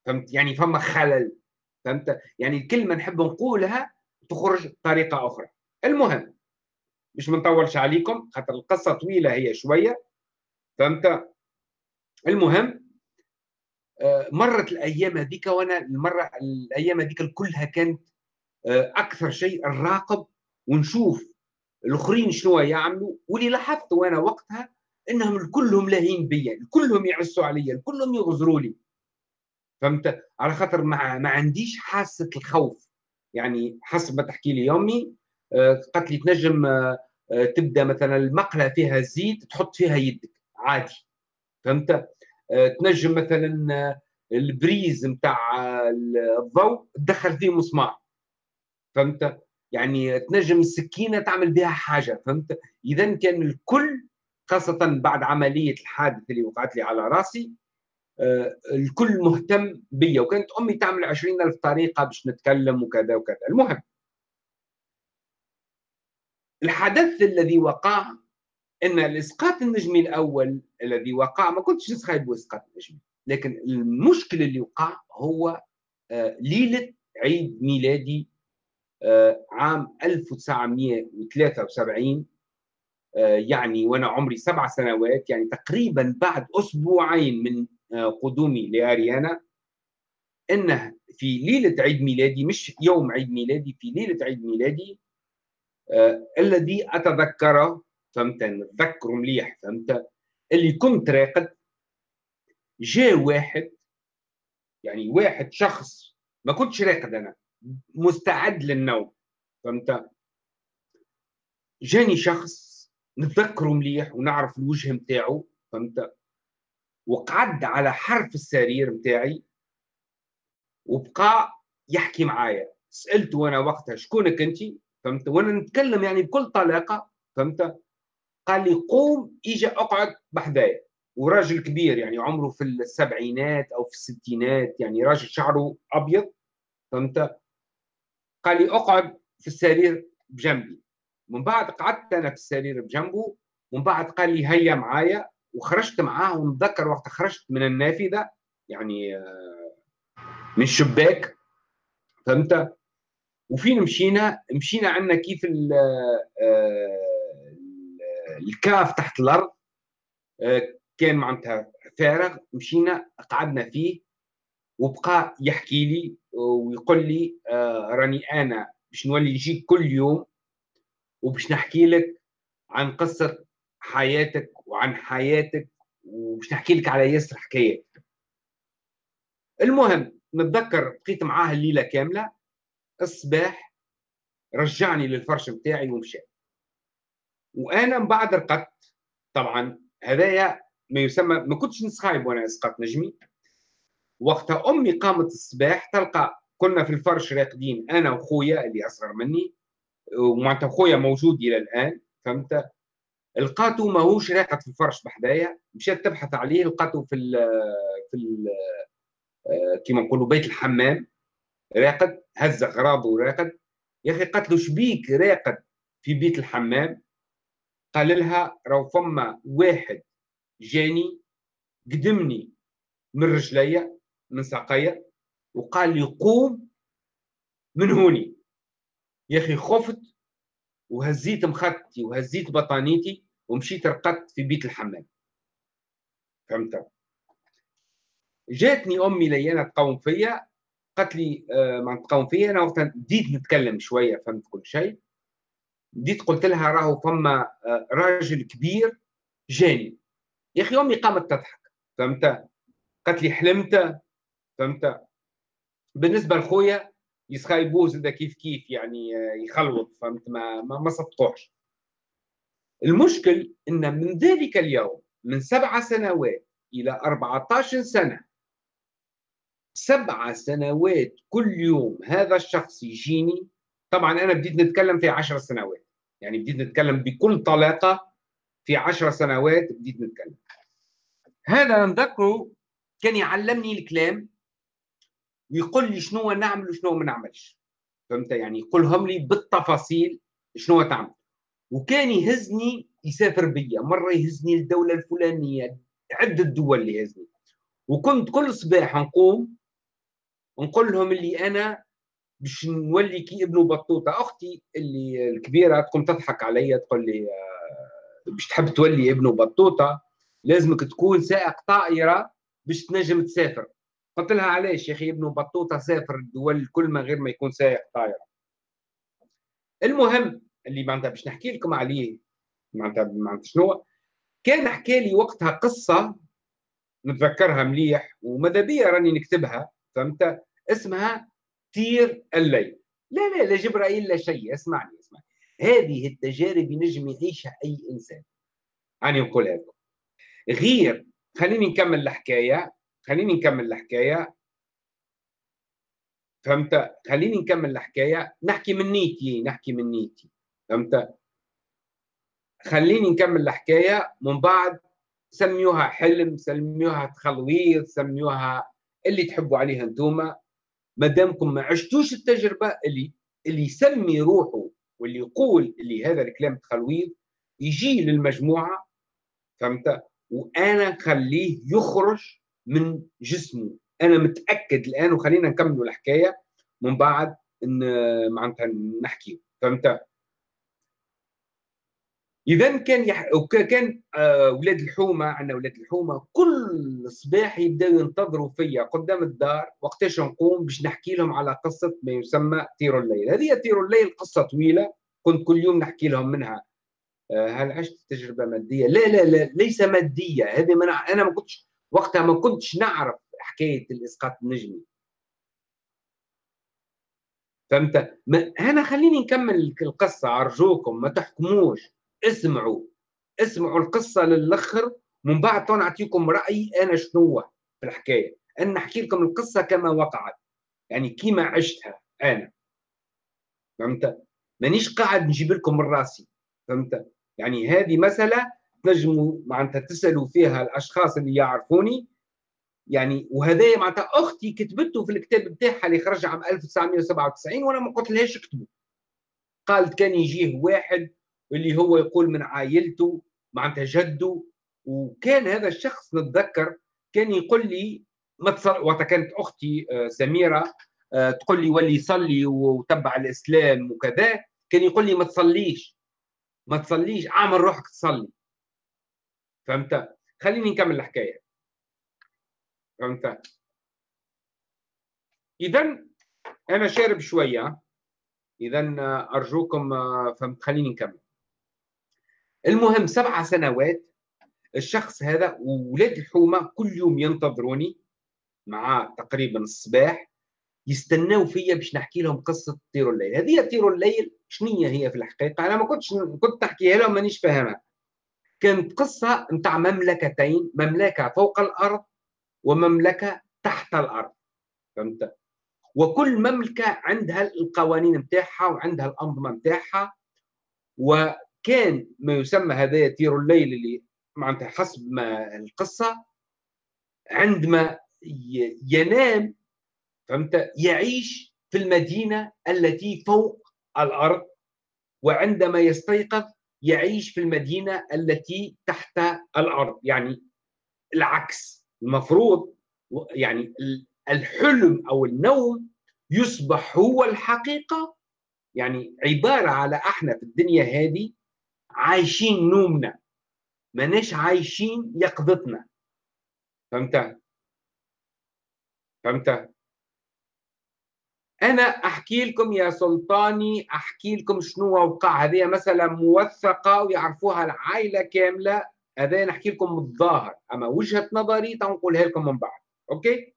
فهمت؟ يعني فما خلل. فهمت؟ يعني الكلمة نحب نقولها تخرج بطريقه أخرى. المهم مش منطولش عليكم خاطر القصة طويلة هي شوية. فهمت؟ المهم مرت الأيام هذيك وأنا المرة الأيام هذيك كلها كانت آه، أكثر شيء نراقب ونشوف الآخرين شنو يعملوا. واللي لاحظت وأنا وقتها إنهم كلهم لاهين بيا كلهم يعسوا علي كلهم يغزروا لي. فهمت؟ على خاطر ما, ما عنديش حاسة الخوف. يعني حسب ما تحكي لي امي آه، قالت لي تنجم آه، آه، تبدأ مثلا المقلة فيها زيت تحط فيها يدك عادي. فهمت؟ تنجم مثلا البريز نتاع الضوء تدخل فيه مسمار. فهمت؟ يعني تنجم السكينة تعمل بها حاجة فهمت؟ اذا كان الكل خاصة بعد عملية الحادث اللي وقعت لي على راسي الكل مهتم بيا. وكانت أمي تعمل عشرين ألف طريقة باش نتكلم وكذا وكذا. المهم الحدث الذي وقع إن الإسقاط النجمي الأول الذي وقع ما كنتش نسخايب باسقاط النجمي لكن المشكل اللي وقع هو آه، ليلة عيد ميلادي آه، عام 1973 آه، يعني وأنا عمري سبع سنوات يعني تقريبا بعد أسبوعين من قدومي لأريانا إنه في ليلة عيد ميلادي مش يوم عيد ميلادي في ليلة عيد ميلادي الذي أتذكره فهمت؟ نتذكره مليح فهمت؟ اللي كنت راقد جاء واحد يعني واحد شخص ما كنتش راقد أنا مستعد للنوم فهمت؟ جاني شخص نتذكره مليح ونعرف الوجه نتاعو فهمت؟ وقعد على حرف السرير نتاعي وبقى يحكي معايا. سألته وأنا وقتها شكونك انت؟ فهمت؟ وأنا نتكلم يعني بكل طلاقة فهمت؟ قال لي قوم اجا أقعد بحذايا وراجل كبير يعني عمره في السبعينات أو في الستينات يعني راجل شعره أبيض فهمت؟ قال لي أقعد في السرير بجنبي. من بعد قعدت أنا في السرير بجنبه ومن بعد قال لي هيا معايا. وخرجت معاه ونتذكر وقت خرجت من النافذة يعني آه، من الشباك فهمت؟ وفين مشينا مشينا عندنا كيف آه، الكاف تحت الأرض آه، كان معناتها فارغ مشينا قعدنا فيه وبقى يحكي لي ويقول لي راني أنا باش نولي نجيك كل يوم وباش نحكي لك عن قصة حياتك وعن حياتك وباش نحكي لك على ياسر حكايات. المهم نتذكر بقيت معاه الليلة كاملة الصباح رجعني للفرش بتاعي ومشى. وأنا من بعد رقدت. طبعا هذايا ما يسمى ما كنتش نسخايب وأنا اسقط نجمي. وقتها أمي قامت الصباح تلقى كنا في الفرش راقدين أنا وخويا اللي أصغر مني. ومعناتها خويا موجود إلى الآن فهمت؟ لقاتو ماهوش راقد في الفرش بحدايا. مشات تبحث عليه لقاتو في ال في ال كيما نقولوا بيت الحمام. راقد هز أغراضه وراقد. يا أخي قالت له شبيك راقد في بيت الحمام؟ قال لها راهو فما واحد جاني قدمني من رجليا من ساقيا وقال لي قوم من هوني. يا أخي خفت وهزيت مخدتي وهزيت بطانيتي ومشيت رقدت في بيت الحمام. فهمت؟ جاتني أمي ليانا تقوم فيا قالت لي آه ما تقوم فيا أنا وقتها بديت نتكلم شوية فهمت كل شيء. بديت قلت لها راهو فما آه راجل كبير جاني. يا أخي امي قامت تضحك فهمت؟ قالت لي حلمت فهمت؟ بالنسبة لخويا يسخايبوه زاد كيف كيف يعني آه، يخلوط فهمت؟ ما ما, ما صدقوش المشكل إن من ذلك اليوم من سبع سنوات إلى 14 سنة سبع سنوات كل يوم هذا الشخص يجيني. طبعا أنا بديت نتكلم في عشر سنوات. يعني بديت نتكلم بكل طلاقة في عشر سنوات بديت نتكلم. هذا نذكره كان يعلمني الكلام ويقول لي شنو نعمل وشنو ما نعملش. فهمت؟ يعني يقولهم لي بالتفاصيل شنو تعمل. وكان يهزني يسافر بيا مرة يهزني للدولة الفلانية عدة دول اللي يهزني. وكنت كل صباح نقوم نقول لهم اللي أنا باش نولي كي ابن بطوطة أختي اللي الكبيرة تقوم تضحك عليا تقول لي آه، باش تحب تولي ابن بطوطة لازمك تكون سائق طائرة باش تنجم تسافر. قلت لها علاش يا أخي ابن بطوطة سافر الدول الكل من غير ما يكون سائق طائرة؟ المهم اللي معناتها باش نحكي لكم عليه معناتها معناتها شنو كان حكى لي وقتها قصة نتذكرها مليح وماذا بيا راني نكتبها فهمت؟ اسمها تير الليل. لا لا لا جبرائيل لا شيء. اسمعني اسمعني. هذه التجارب ينجم يعيشها أي إنسان. اني نقولها لكم غير خليني نكمل الحكاية. خليني نكمل الحكاية. فهمت؟ خليني نكمل الحكاية. نحكي من نيتي نحكي من نيتي. فهمت؟ خليني نكمل الحكاية. من بعد سميوها حلم سميوها تخلويط سميوها اللي تحبوا عليها أنتم ما دامكم ما عشتوش التجربة اللي اللي يسمي روحه واللي يقول اللي هذا الكلام تخلويط يجي للمجموعة فهمت؟ وأنا نخليه يخرج من جسمه. أنا متأكد الآن وخلينا نكملوا الحكاية من بعد معناتها نحكي فهمت؟ إذا كان يح... كان أولاد آه، الحومة عندنا أولاد الحومة كل صباح يبداوا ينتظروا فيا قدام الدار وقتاش نقوم باش نحكي لهم على قصة ما يسمى طير الليل. هذه طير الليل قصة طويلة كنت كل يوم نحكي لهم منها. آه، هل عشت تجربة مادية؟ لا لا لا ليس مادية. هذه من أنا ما كنتش وقتها ما كنتش نعرف حكاية الإسقاط النجمي. فهمت؟ ما أنا خليني نكمل القصة أرجوكم ما تحكموش. اسمعوا اسمعوا القصة للأخر من بعد نعطيكم رأيي أنا شنو في الحكاية. أنا نحكي لكم القصة كما وقعت يعني كيما عشتها أنا. فهمت؟ مانيش قاعد نجيب لكم من راسي فهمت؟ يعني هذه مسألة تنجموا معناتها تسألوا فيها الأشخاص اللي يعرفوني. يعني وهذا معناتها أختي كتبته في الكتاب بتاعها اللي خرج عام 1997 وأنا ما قلت لهاش اكتبه. قالت كان يجيه واحد اللي هو يقول من عائلته معناتها جده وكان هذا الشخص نتذكر كان يقول لي ما تصل كانت أختي آه، سميرة آه، تقول لي ولي صلي وتبع الإسلام وكذا. كان يقول لي ما تصليش ما تصليش اعمل روحك تصلي. فهمت؟ خليني نكمل الحكاية. فهمت؟ اذا أنا شارب شوية. اذا أرجوكم فهمت خليني نكمل. المهم سبع سنوات الشخص هذا وولاد الحومة كل يوم ينتظروني مع تقريبا الصباح يستناو فيا باش نحكي لهم قصة طير الليل. هذه طير الليل شنو هي في الحقيقة؟ أنا ما كنتش كنت نحكيها لهم مانيش فاهمها. كانت قصة نتاع مملكتين مملكة فوق الأرض ومملكة تحت الأرض. فهمت؟ وكل مملكة عندها القوانين نتاعها وعندها الأنظمة نتاعها وكان ما يسمى هذا طير الليل اللي معناتها حسب ما القصة عندما ينام فهمت؟ يعيش في المدينة التي فوق الأرض وعندما يستيقظ يعيش في المدينة التي تحت الأرض. يعني العكس المفروض يعني الحلم أو النوم يصبح هو الحقيقة. يعني عبارة على إحنا في الدنيا هذه عايشين نومنا. ماناش عايشين يقظتنا. فهمت فهمت أنا أحكي لكم يا سلطاني أحكي لكم شنو وقع. هذه مثلا موثقة ويعرفوها العائلة كاملة. هذا نحكي لكم الظاهر. أما وجهة نظري تنقولها لكم من بعد. أوكي؟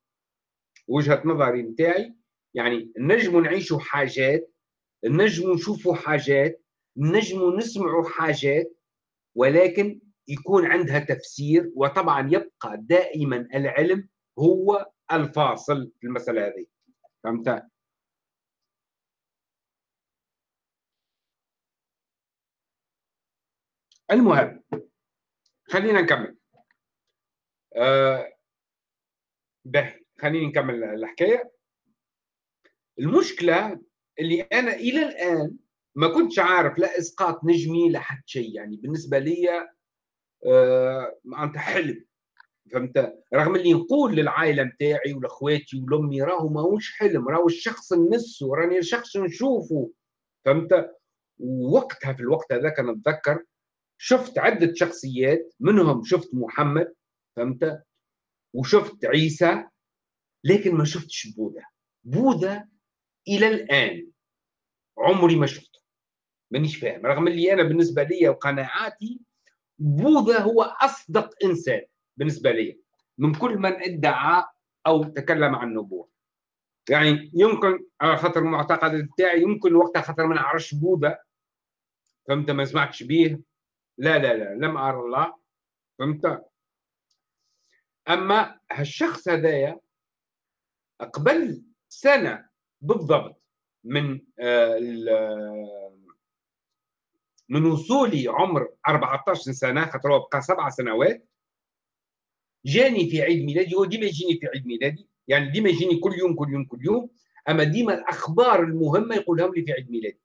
وجهة نظري نتاعي يعني نجموا نعيشوا حاجات نجموا نشوفوا حاجات نجموا نسمعوا حاجات ولكن يكون عندها تفسير وطبعا يبقى دائما العلم هو الفاصل في المسألة هذه. فهمت؟ المهم خلينا نكمل. آه به خليني نكمل الحكاية. المشكلة اللي أنا إلى الآن ما كنتش عارف لا إسقاط نجمي لا حتى شيء. يعني بالنسبة لي آه معناتها حلم. فهمت؟ رغم اللي نقول للعائلة نتاعي ولأخواتي ولأمي راهو ماهوش حلم راهو الشخص نمسه راني الشخص نشوفه فهمت؟ ووقتها في الوقت هذاك نتذكر شفت عدة شخصيات منهم شفت محمد فهمت؟ وشفت عيسى لكن ما شفتش بوذا بوذا إلى الآن عمري ما شفته. مانيش فاهم. رغم اللي أنا بالنسبة لي وقناعاتي بوذا هو أصدق إنسان بالنسبة لي من كل من ادعى أو تكلم عن النبوة. يعني يمكن على خاطر المعتقد بتاعي يمكن وقتها خاطر ما نعرفش بوذا. فهمت؟ ما سمعتش بيه. لا لا لا لم أرى الله. فهمت؟ أما هالشخص هذايا قبل سنة بالضبط من آه، من وصولي عمر 14 سنة خاطر هو بقى سبع سنوات جاني في عيد ميلادي هو ديما يجيني في عيد ميلادي يعني ديما يجيني كل يوم كل يوم كل يوم أما ديما الأخبار المهمة يقولهم لي في عيد ميلادي.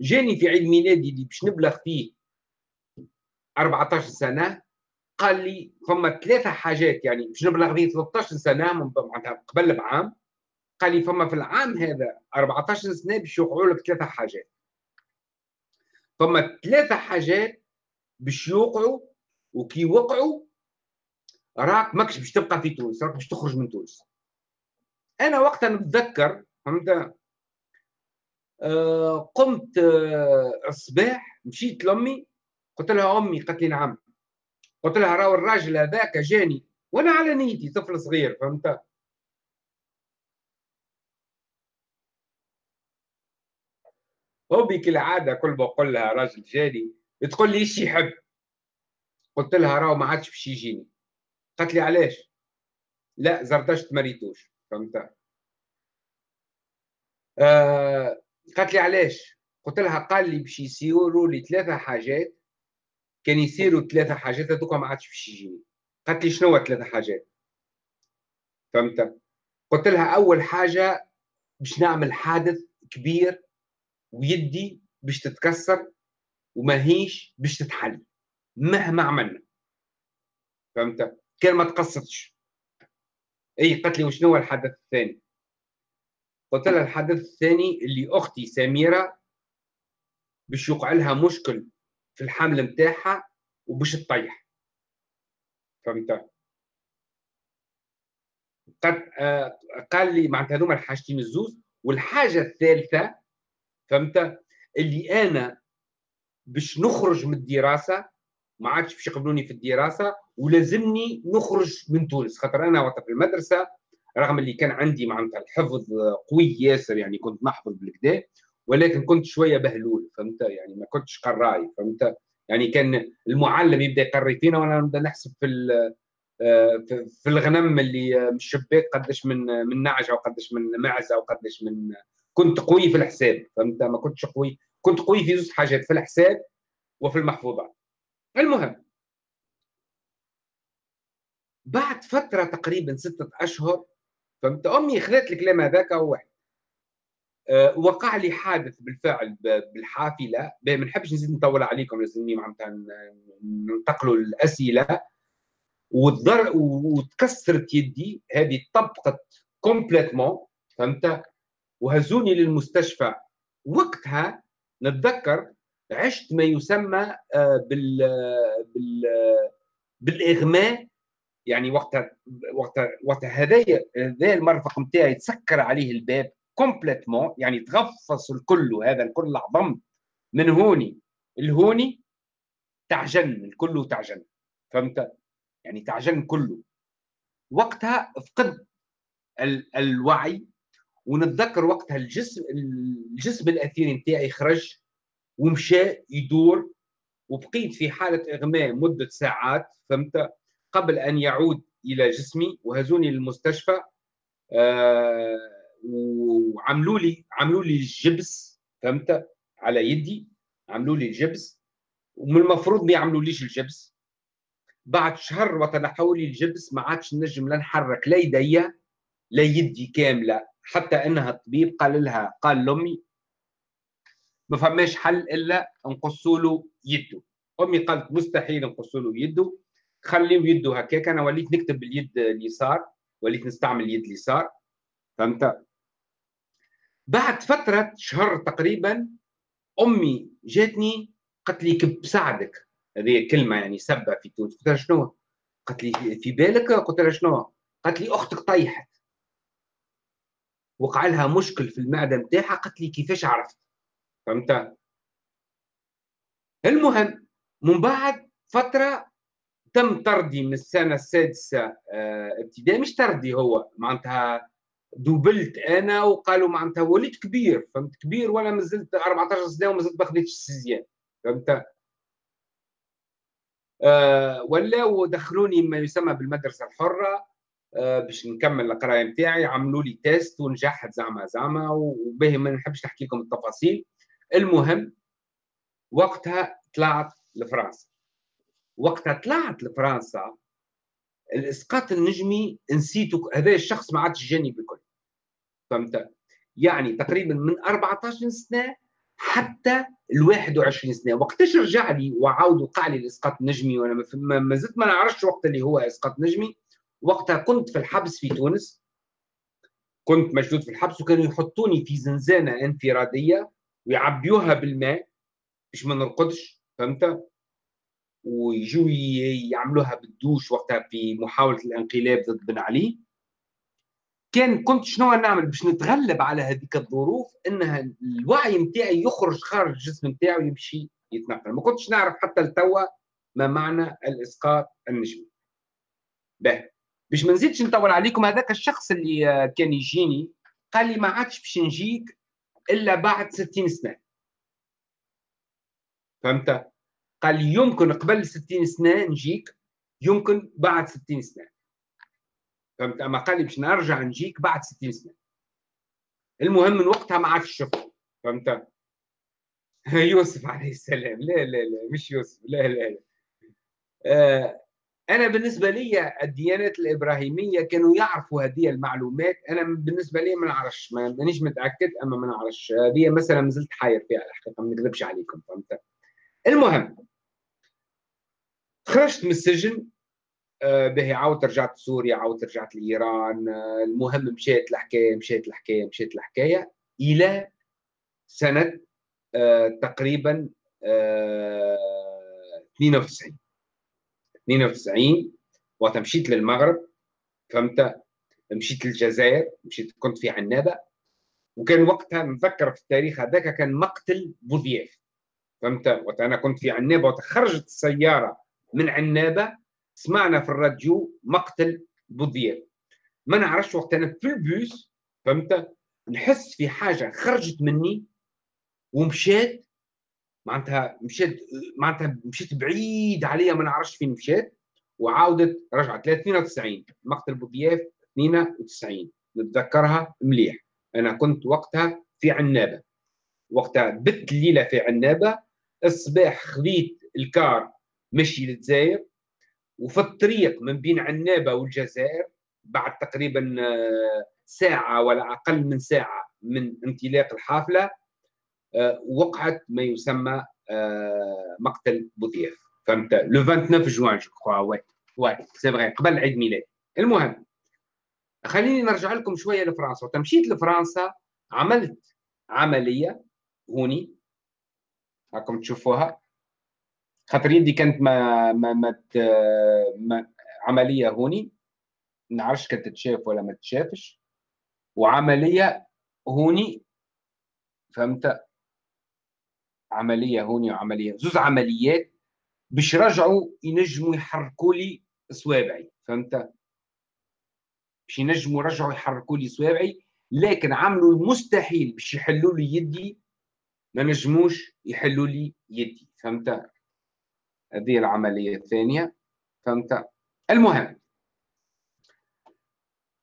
جاني في عيد ميلادي اللي باش نبلغ فيه 14 سنة قال لي فما ثلاثة حاجات يعني باش نبلغ فيه 13 سنة من معناتها قبل بعام قال لي فما في العام هذا 14 سنة باش يوقعوا لك ثلاثة حاجات. فما ثلاثة حاجات باش يوقعوا وكي وقعوا راك ماكش باش تبقى في تونس راك باش تخرج من تونس. أنا وقتها نتذكر فهمت؟ آه قمت آه الصباح مشيت لأمي قلت لها أمي قالت لي نعم. قلت لها راهو الراجل هذاك جاني وأنا على نيتي طفل صغير فهمت؟ امي كالعاده كل ما أقول لها راجل جاني تقول لي إيش يحب؟ قلت لها راهو ما عادش باش يجيني. قالت لي علاش؟ لا زردشت ما ريتوش فهمت؟ آه قالت لي علاش؟ قلت لها قال لي باش يصيروا لي ثلاثة حاجات. كان يصيروا ثلاثة حاجات هذوك ما عادش باش يجيني. قالت لي شنو ثلاثة حاجات؟ فهمت؟ قلت لها أول حاجة باش نعمل حادث كبير ويدي باش تتكسر وما هيش باش تتحل مهما عملنا. فهمت؟ كان ما تقصدش اي قالت لي وشنو هو الحدث الثاني؟ قلت لها الحدث الثاني اللي أختي سميرة باش يوقع لها مشكل في الحمل نتاعها وباش تطيح. فهمت؟ قد آه قال لي معناتها هذوما الحاجتين الزوز والحاجة الثالثة فهمت؟ اللي أنا باش نخرج من الدراسة ما عادش باش يقبلوني في الدراسة ولازمني نخرج من تونس. خاطر أنا وقت في المدرسة رغم اللي كان عندي معناتها الحفظ قوي ياسر يعني كنت نحفظ بالكدا ولكن كنت شوية بهلول فهمت؟ يعني ما كنتش قراي فهمت؟ يعني كان المعلم يبدأ يقري فينا وأنا نبدأ نحسب في آه، في الغنم اللي من الشباك قداش من من نعجة وقداش من معزة وقداش من كنت قوي في الحساب فهمت؟ ما كنتش قوي كنت قوي في زوج حاجات في الحساب وفي المحفوظات المهم بعد فترة تقريبا ستة أشهر فهمت؟ أمي خذت الكلام هذاك واحد. أه وقع لي حادث بالفعل بالحافلة. ما نحبش نزيد نطول عليكم لازمني معناتها ننتقلوا الأسئلة. وتكسرت يدي هذه طبقت complètement فهمت؟ وهزوني للمستشفى. وقتها نتذكر عشت ما يسمى آه، بال بال بالإغماء. يعني وقتها وقتها وقتها هذايا هذا المرفق نتاعي تسكر عليه الباب complètement يعني تغفص الكل هذا الكل عظم من هوني. الهوني تعجن الكل تعجن فهمت؟ يعني تعجن كله. وقتها فقد ال الوعي ونتذكر وقتها الجسم الجسم الأثيري نتاعي خرج ومشى يدور وبقيت في حالة إغماء مدة ساعات فهمت؟ قبل أن يعود إلى جسمي وهزوني للمستشفى آه وعملوا لي عملوا لي الجبس فهمت؟ على يدي عملوا لي الجبس ومن المفروض ما يعملوليش الجبس. بعد شهر وتنحوا لي الجبس ما عادش نجم لا نحرك لا يدي لا يدي كاملة. حتى إنها الطبيب قال لها قال لأمي ما فماش حل إلا نقصوا له يده أمي قالت مستحيل نقصوا له يده خليه يده هكاك أنا وليت نكتب باليد اليسار وليت نستعمل اليد اليسار فهمت بعد فترة شهر تقريبا أمي جاتني قالت لي كب بساعدك هذه كلمة يعني سبة في تونس قلت لها شنو؟ قالت لي في بالك؟ قلت لها شنو؟ قالت لي أختك طيحت وقع لها مشكل في المعدة نتاعها قالت لي كيفاش عرفت؟ فهمت؟ المهم من بعد فترة تم طردي من السنة السادسة آه ابتدائي مش طردي هو معناتها doublت أنا وقالوا معناتها وليت كبير فهمت كبير ولا مازلت 14 سنة وما زلت ما خديتش ال sixième فهمت آه ولاو دخلوني ما يسمى بالمدرسة الحرة آه باش نكمل القرايه نتاعي. عملوا لي test ونجحت زعما زعما وباهي ما نحبش نحكي لكم التفاصيل. المهم وقتها طلعت لفرنسا وقتها طلعت لفرنسا الإسقاط النجمي نسيته. هذا الشخص ما عادش جاني بكل فهمت؟ يعني تقريبا من 14 سنة حتى ال 21 سنة. وقتاش رجع لي وعاود وقع لي الإسقاط النجمي؟ وأنا ما زلت ما نعرفش وقت اللي هو إسقاط نجمي. وقتها كنت في الحبس في تونس كنت مشدود في الحبس وكانوا يحطوني في زنزانة انفرادية ويعبيوها بالماء باش ما نرقدش فهمت؟ ويجوا يعملوها بالدوش وقتها في محاولة الانقلاب ضد بن علي. كان كنت شنو نعمل؟ باش نتغلب على هذيك الظروف إنها الوعي نتاعي يخرج خارج الجسم نتاعي ويمشي يتنقل. ما كنتش نعرف حتى لتوا ما معنى الإسقاط النجمي. به باش ما نزيدش نطول عليكم هذاك الشخص اللي كان يجيني قال لي ما عادش باش نجيك إلا بعد 60 سنة. فهمت؟ قال لي يمكن قبل 60 سنة نجيك يمكن بعد 60 سنة. فهمت؟ أما قال لي باش نرجع نجيك بعد 60 سنة. المهم من وقتها ما عادش شفته. فهمت؟ يوسف عليه السلام. لا لا لا مش يوسف. لا لا لا. آه أنا بالنسبة لي الديانات الإبراهيمية كانوا يعرفوا هذه المعلومات. أنا بالنسبة لي ما نعرفش مانيش متأكد أما ما نعرفش. هذه مثلا ما زلت حاير فيها الحقيقة ما نكذبش عليكم فهمت؟ المهم خرجت من السجن آه، به عاودت رجعت سوريا عاودت رجعت لإيران آه، المهم مشيت الحكاية مشيت الحكاية مشيت الحكاية إلى سنة آه، تقريبا 92 92 وقت مشيت للمغرب فهمت؟ مشيت للجزائر مشيت كنت في عنابة. وكان وقتها نذكر في التاريخ هذاك كان مقتل بوذياف فهمت؟ وقت أنا كنت في عنابة وتخرجت السياره من عنابة سمعنا في الراديو مقتل بوذياف. ما نعرفش وقت أنا في البوس فهمت؟ نحس في حاجة خرجت مني ومشيت معناتها مشيت معناتها مشيت بعيد عليا ما نعرفش فين مشيت وعاودت رجعت. 92 مقتل بوضياف 92 نتذكرها مليح. أنا كنت وقتها في عنابة. وقتها بت الليلة في عنابة. الصباح خذيت الكار مشي للجزائر. وفي الطريق من بين عنابة والجزائر بعد تقريبا آه، ساعة ولا أقل من ساعة من انطلاق الحافلة وقعت ما يسمى آه، مقتل بوذياف فهمت؟ لو 29 جوان جو كخوا وي وي سي فغي قبل عيد ميلاد المهم خليني نرجع لكم شوية لفرنسا. وقت مشيت لفرنسا عملت عملية هوني. راكم تشوفوها. خاطر يدي كانت ما ما ما, ما عملية هوني. نعرفش كانت تتشاف ولا ما تتشافش. وعملية هوني. فهمت؟ عملية هوني وعملية. زوز عمليات باش رجعوا ينجموا يحركوا لي صوابعي فهمت؟ باش ينجموا يرجعوا يحركوا لي صوابعي لكن عملوا المستحيل باش يحلوا لي يدي ما نجموش يحلوا لي يدي فهمت؟ هذه العملية الثانية فهمت؟ المهم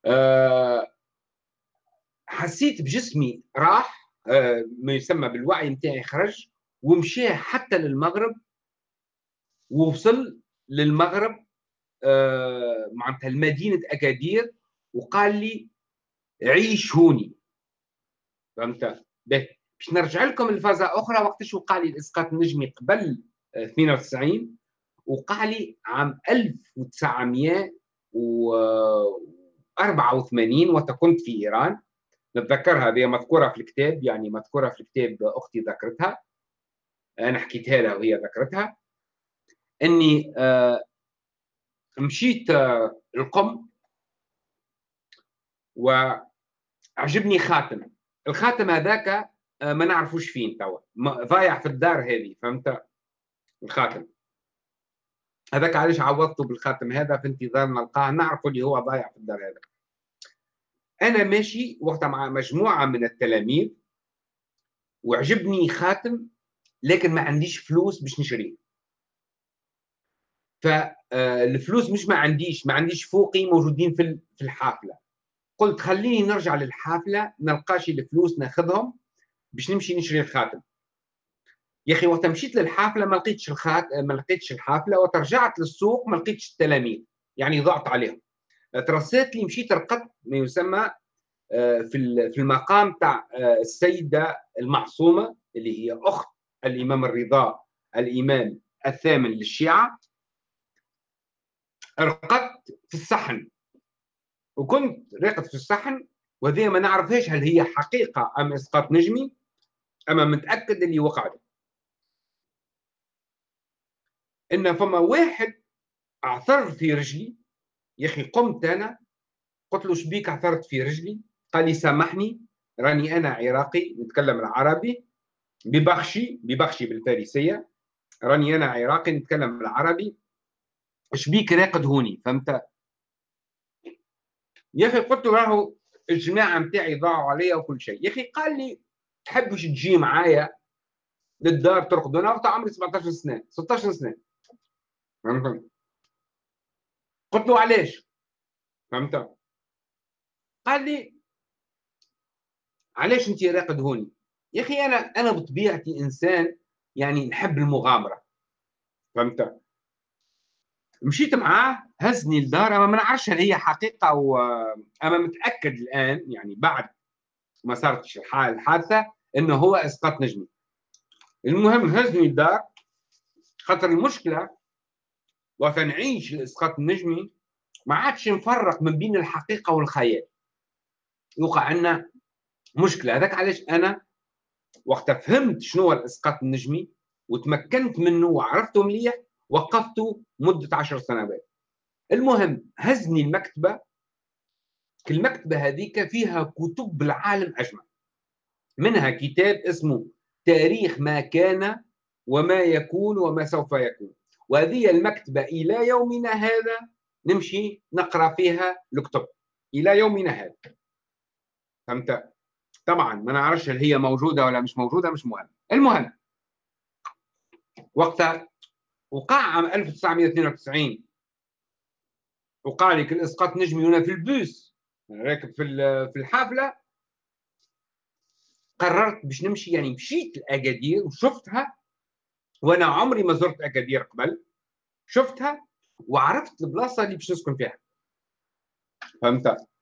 أه حسيت بجسمي راح أه ما يسمى بالوعي نتاعي خرج. ومشى حتى للمغرب ووصل للمغرب آه معناتها لمدينة أكادير وقال لي عيش هوني. فهمت؟ باش نرجع لكم لفازة أخرى وقتاش وقع لي الإسقاط النجمي قبل 92 وقع لي عام 1984 وقت كنت في إيران. نتذكرها هذه مذكورة في الكتاب يعني مذكورة في الكتاب أختي ذكرتها. أنا حكيتها لها وهي ذكرتها. إني آه، مشيت آه، القم وعجبني خاتم الخاتم هذاك آه، ما نعرفوش فين توا. ضايع في الدار هذه فهمت؟ الخاتم هذاك علاش عوضته بالخاتم هذا في انتظار نلقاه نعرفه اللي هو ضايع في الدار هذا. أنا ماشي وقتها مع مجموعة من التلاميذ وعجبني خاتم لكن ما عنديش فلوس باش نشريه. فالفلوس مش ما عنديش ما عنديش فوقي موجودين في في الحافلة. قلت خليني نرجع للحافلة نلقاش الفلوس ناخذهم باش نمشي نشري الخاتم. يا أخي وقت مشيت للحافلة ما لقيتش الخات ما لقيتش الحافلة وترجعت للسوق ما لقيتش التلاميذ يعني ضغط عليهم. ترسيت لي مشيت رقدت ما يسمى آه، في في المقام تاع آه، السيدة المعصومة اللي هي أخت الإمام الرضا الإمام الثامن للشيعة رقدت في الصحن. وكنت راقد في الصحن وهذه ما نعرفهاش هل هي حقيقة أم إسقاط نجمي أما متأكد اللي وقعت إن فما واحد اعثر في رجلي يا أخي قمت أنا قلت له شبيك أعثرت في رجلي؟ قال لي سامحني راني أنا عراقي نتكلم العربي ببخشي ببخشي بالفارسية. راني أنا عراقي نتكلم بالعربي. إيش بيك راقد هوني فهمت؟ يا أخي قلت له راهو الجماعة نتاعي ضاعوا عليا وكل شيء. يا أخي قال لي تحبش تجي معايا للدار ترقد؟ أنا وقت عمري 17 سنة 16 سنة. فهمت؟ قلت له علاش؟ فهمت؟ قال لي علاش انت راقد هوني؟ يا أخي أنا أنا بطبيعتي إنسان يعني نحب المغامرة. فهمت؟ مشيت معاه هزني الدار اما ما نعرفش هل هي حقيقة أو اما متأكد الآن يعني بعد ما صارت الحادثة انه هو إسقاط نجمي. المهم هزني الدار خاطر المشكلة وقت نعيش الإسقاط النجمي ما عادش نفرق من بين الحقيقة والخيال. يوقع عندنا مشكلة. هذاك علاش أنا وقت فهمت شنو هو الإسقاط النجمي وتمكنت منه وعرفته مليح وقفته مدة عشر سنوات. المهم هزني المكتبة. المكتبة هذيك فيها كتب العالم اجمع منها كتاب اسمه تاريخ ما كان وما يكون وما سوف يكون. وهذه المكتبة إلى يومنا هذا نمشي نقرأ فيها الكتب إلى يومنا هذا. فهمت؟ طبعا ما نعرفش هل هي موجودة ولا مش موجودة مش مهم. المهم وقتها وقع عام 1992 وقع لك الاسقاط نجمي هنا في البوس. راكب في في الحافلة. قررت باش نمشي يعني مشيت لأكادير وشفتها وأنا عمري ما زرت أكادير قبل. شفتها وعرفت البلاصة اللي باش نسكن فيها. فهمت؟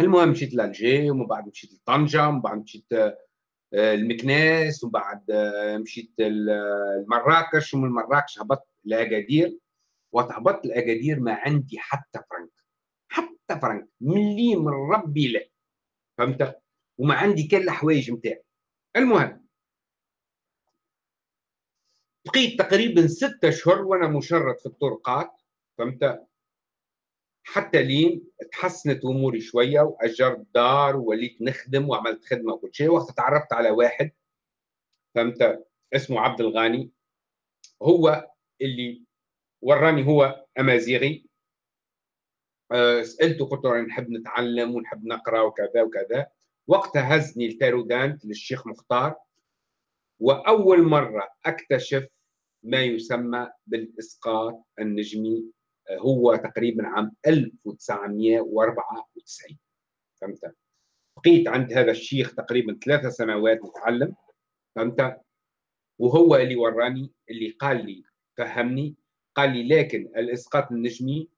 المهم مشيت لالجي ومن بعد مشيت لطنجة ومن بعد مشيت آه، المكناس ومن بعد آه، مشيت لمراكش. ومن مراكش هبطت لاكادير وهبطت لاكادير ما عندي حتى فرنك. حتى فرنك. ملي من ربي لا. فهمت؟ وما عندي كان الحوايج نتاعي المهم بقيت تقريبا ستة اشهر وأنا مشرد في الطرقات. فهمت؟ حتى لين تحسنت أموري شوية وأجرت دار ووليت نخدم وعملت خدمة وكل شيء. وقت تعرفت على واحد فهمت؟ اسمه عبد الغاني. هو اللي وراني هو أمازيغي. أه سألته قلت له نحب نتعلم ونحب نقرأ وكذا وكذا. وقتها هزني التارودانت للشيخ مختار. وأول مرة أكتشف ما يسمى بالإسقاط النجمي هو تقريبا عام 1994 فهمت؟ بقيت عند هذا الشيخ تقريبا ثلاثة سنوات نتعلم فهمت؟ وهو اللي وراني اللي قال لي فهمني؟ قال لي لكن الإسقاط النجمي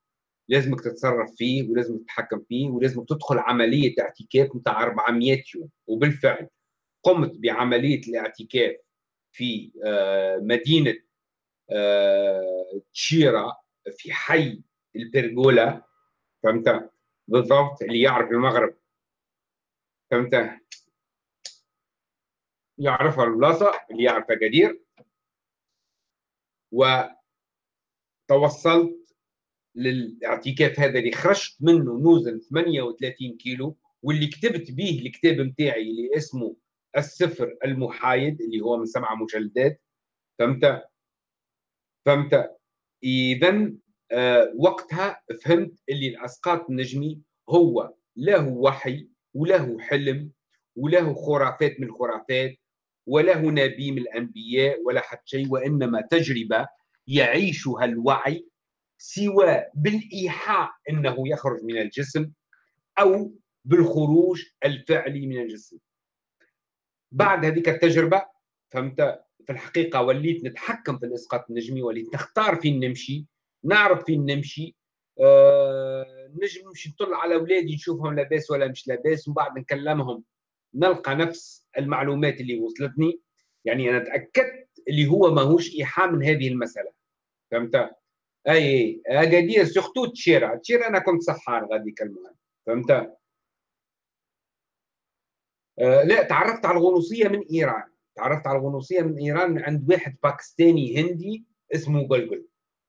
لازمك تتصرف فيه ولازم تتحكم فيه ولازم تدخل عملية اعتكاف نتاع 400 يوم. وبالفعل قمت بعملية الاعتكاف في آه، مدينة آه، تشيرا في حي البرجولا فهمت؟ بالضبط اللي يعرف المغرب. فهمت؟ يعرفها البلاصة اللي يعرف اكادير وتوصلت للاعتكاف هذا اللي خرجت منه نوزن 38 كيلو واللي كتبت به الكتاب نتاعي اللي اسمه السفر المحايد اللي هو من سبعه مجلدات. فهمت؟ فهمت؟ اذا آه وقتها فهمت اللي الأسقاط النجمي هو له وحي وله حلم وله خرافات من الخرافات وله نبي من الأنبياء ولا حتى شيء وإنما تجربة يعيشها الوعي سواء بالإيحاء إنه يخرج من الجسم أو بالخروج الفعلي من الجسم. بعد هذيك التجربة فهمت؟ في الحقيقة وليت نتحكم في الاسقاط النجمي وليت نختار فين نمشي نعرف فين نمشي. أه نجم نمشي نطل على اولادي نشوفهم لاباس ولا مش لاباس ومن بعد نكلمهم نلقى نفس المعلومات اللي وصلتني. يعني أنا تأكدت اللي هو ماهوش إيحاء من هذه المسألة. فهمت؟ أي أكادير سورتو تشيرا. تشيرا أنا كنت سحار غادي المهم. فهمت؟ أه لا تعرفت على الغنوصية من إيران. تعرفت على الغنوصيه من إيران عند واحد باكستاني هندي اسمه قلقل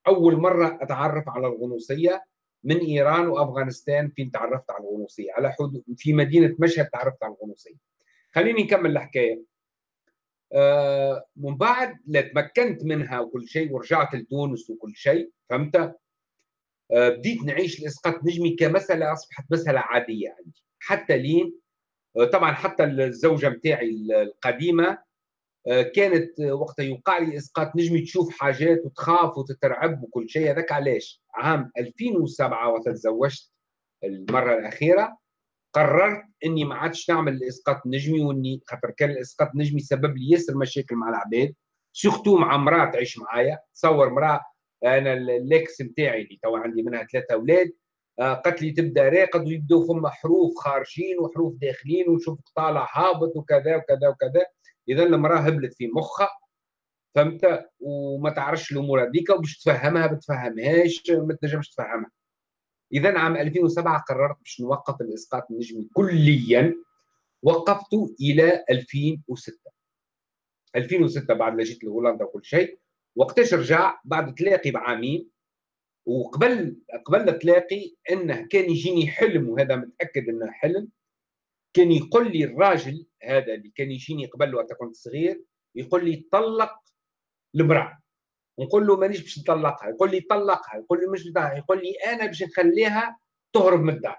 أول مرة أتعرف على الغنوصية من إيران وأفغانستان فين تعرفت على الغنوصية. على حدود في مدينة مشهد تعرفت على الغنوصية. خليني نكمل الحكاية. آه من بعد لا تمكنت منها وكل شيء ورجعت لتونس وكل شيء فهمت؟ آه بديت نعيش الاسقاط نجمي كمساله أصبحت مساله عادية عندي. حتى لين آه طبعا حتى الزوجة متاعي القديمة كانت وقتها يوقع لي إسقاط. نجمي تشوف حاجات وتخاف وتترعب وكل شيء. هذاك علاش؟ عام 2007 وقت تزوجت المرة الأخيرة. قررت إني ما عادش نعمل الاسقاط النجمي وإني خاطر كان الإسقاط النجمي سبب لي ياسر مشاكل مع العباد سورتو مع امراه تعيش معايا. تصور امراه أنا ال l'ex نتاعي اللي تو عندي منها ثلاثة أولاد آه، قالت لي تبدأ راقد ويبداو ثم حروف خارجين وحروف داخلين ونشوفك طالع هابط وكذا وكذا وكذا. اذا المراه هبلت في مخها فهمت؟ وما تعرفش الأمور هذيك وباش تفهمها ما تفهمهاش ما تنجمش تفهمها. اذا عام 2007 قررت باش نوقف الإسقاط النجمي كليا وقفت إلى 2006 2006 بعد ما جيت لهولندا وكل شيء وقتاش رجع؟ بعد تلاقي بعامين وقبل قبل تلاقي إنه كان يجيني حلم وهذا متأكد إنه حلم كان يقول لي الراجل هذا اللي كان يجيني قبل وقت كنت صغير يقول لي طلق المرأة. نقول له مانيش باش نطلقها يقول لي طلقها يقول لي مش بتاعها يقول لي أنا باش نخليها تهرب من الدار.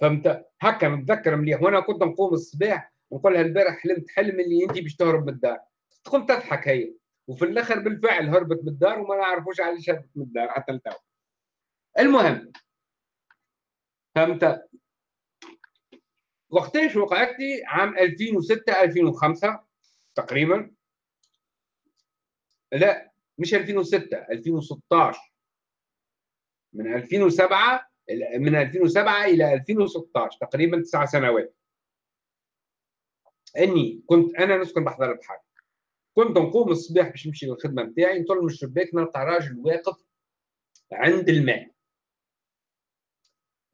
فهمت؟ هكا نتذكر مليح. وأنا كنت نقوم الصباح نقول لها البارح حلمت حلم اللي انت باش تهرب من الدار. تقوم تضحك هي. وفي الآخر بالفعل هربت من الدار وما نعرفوش علاش هربت من الدار حتى لتو المهم. فهمت؟ وقتاش وقعتي عام 2006 2005 تقريبا. لا مش 2006 2016 من 2007 من 2007 إلى 2016 تقريبا تسع سنوات. إني كنت أنا نسكن بحضر البحر كنت نقوم الصباح باش نمشي للخدمة نتاعي نطل من الشباك نلقى راجل واقف عند الماء.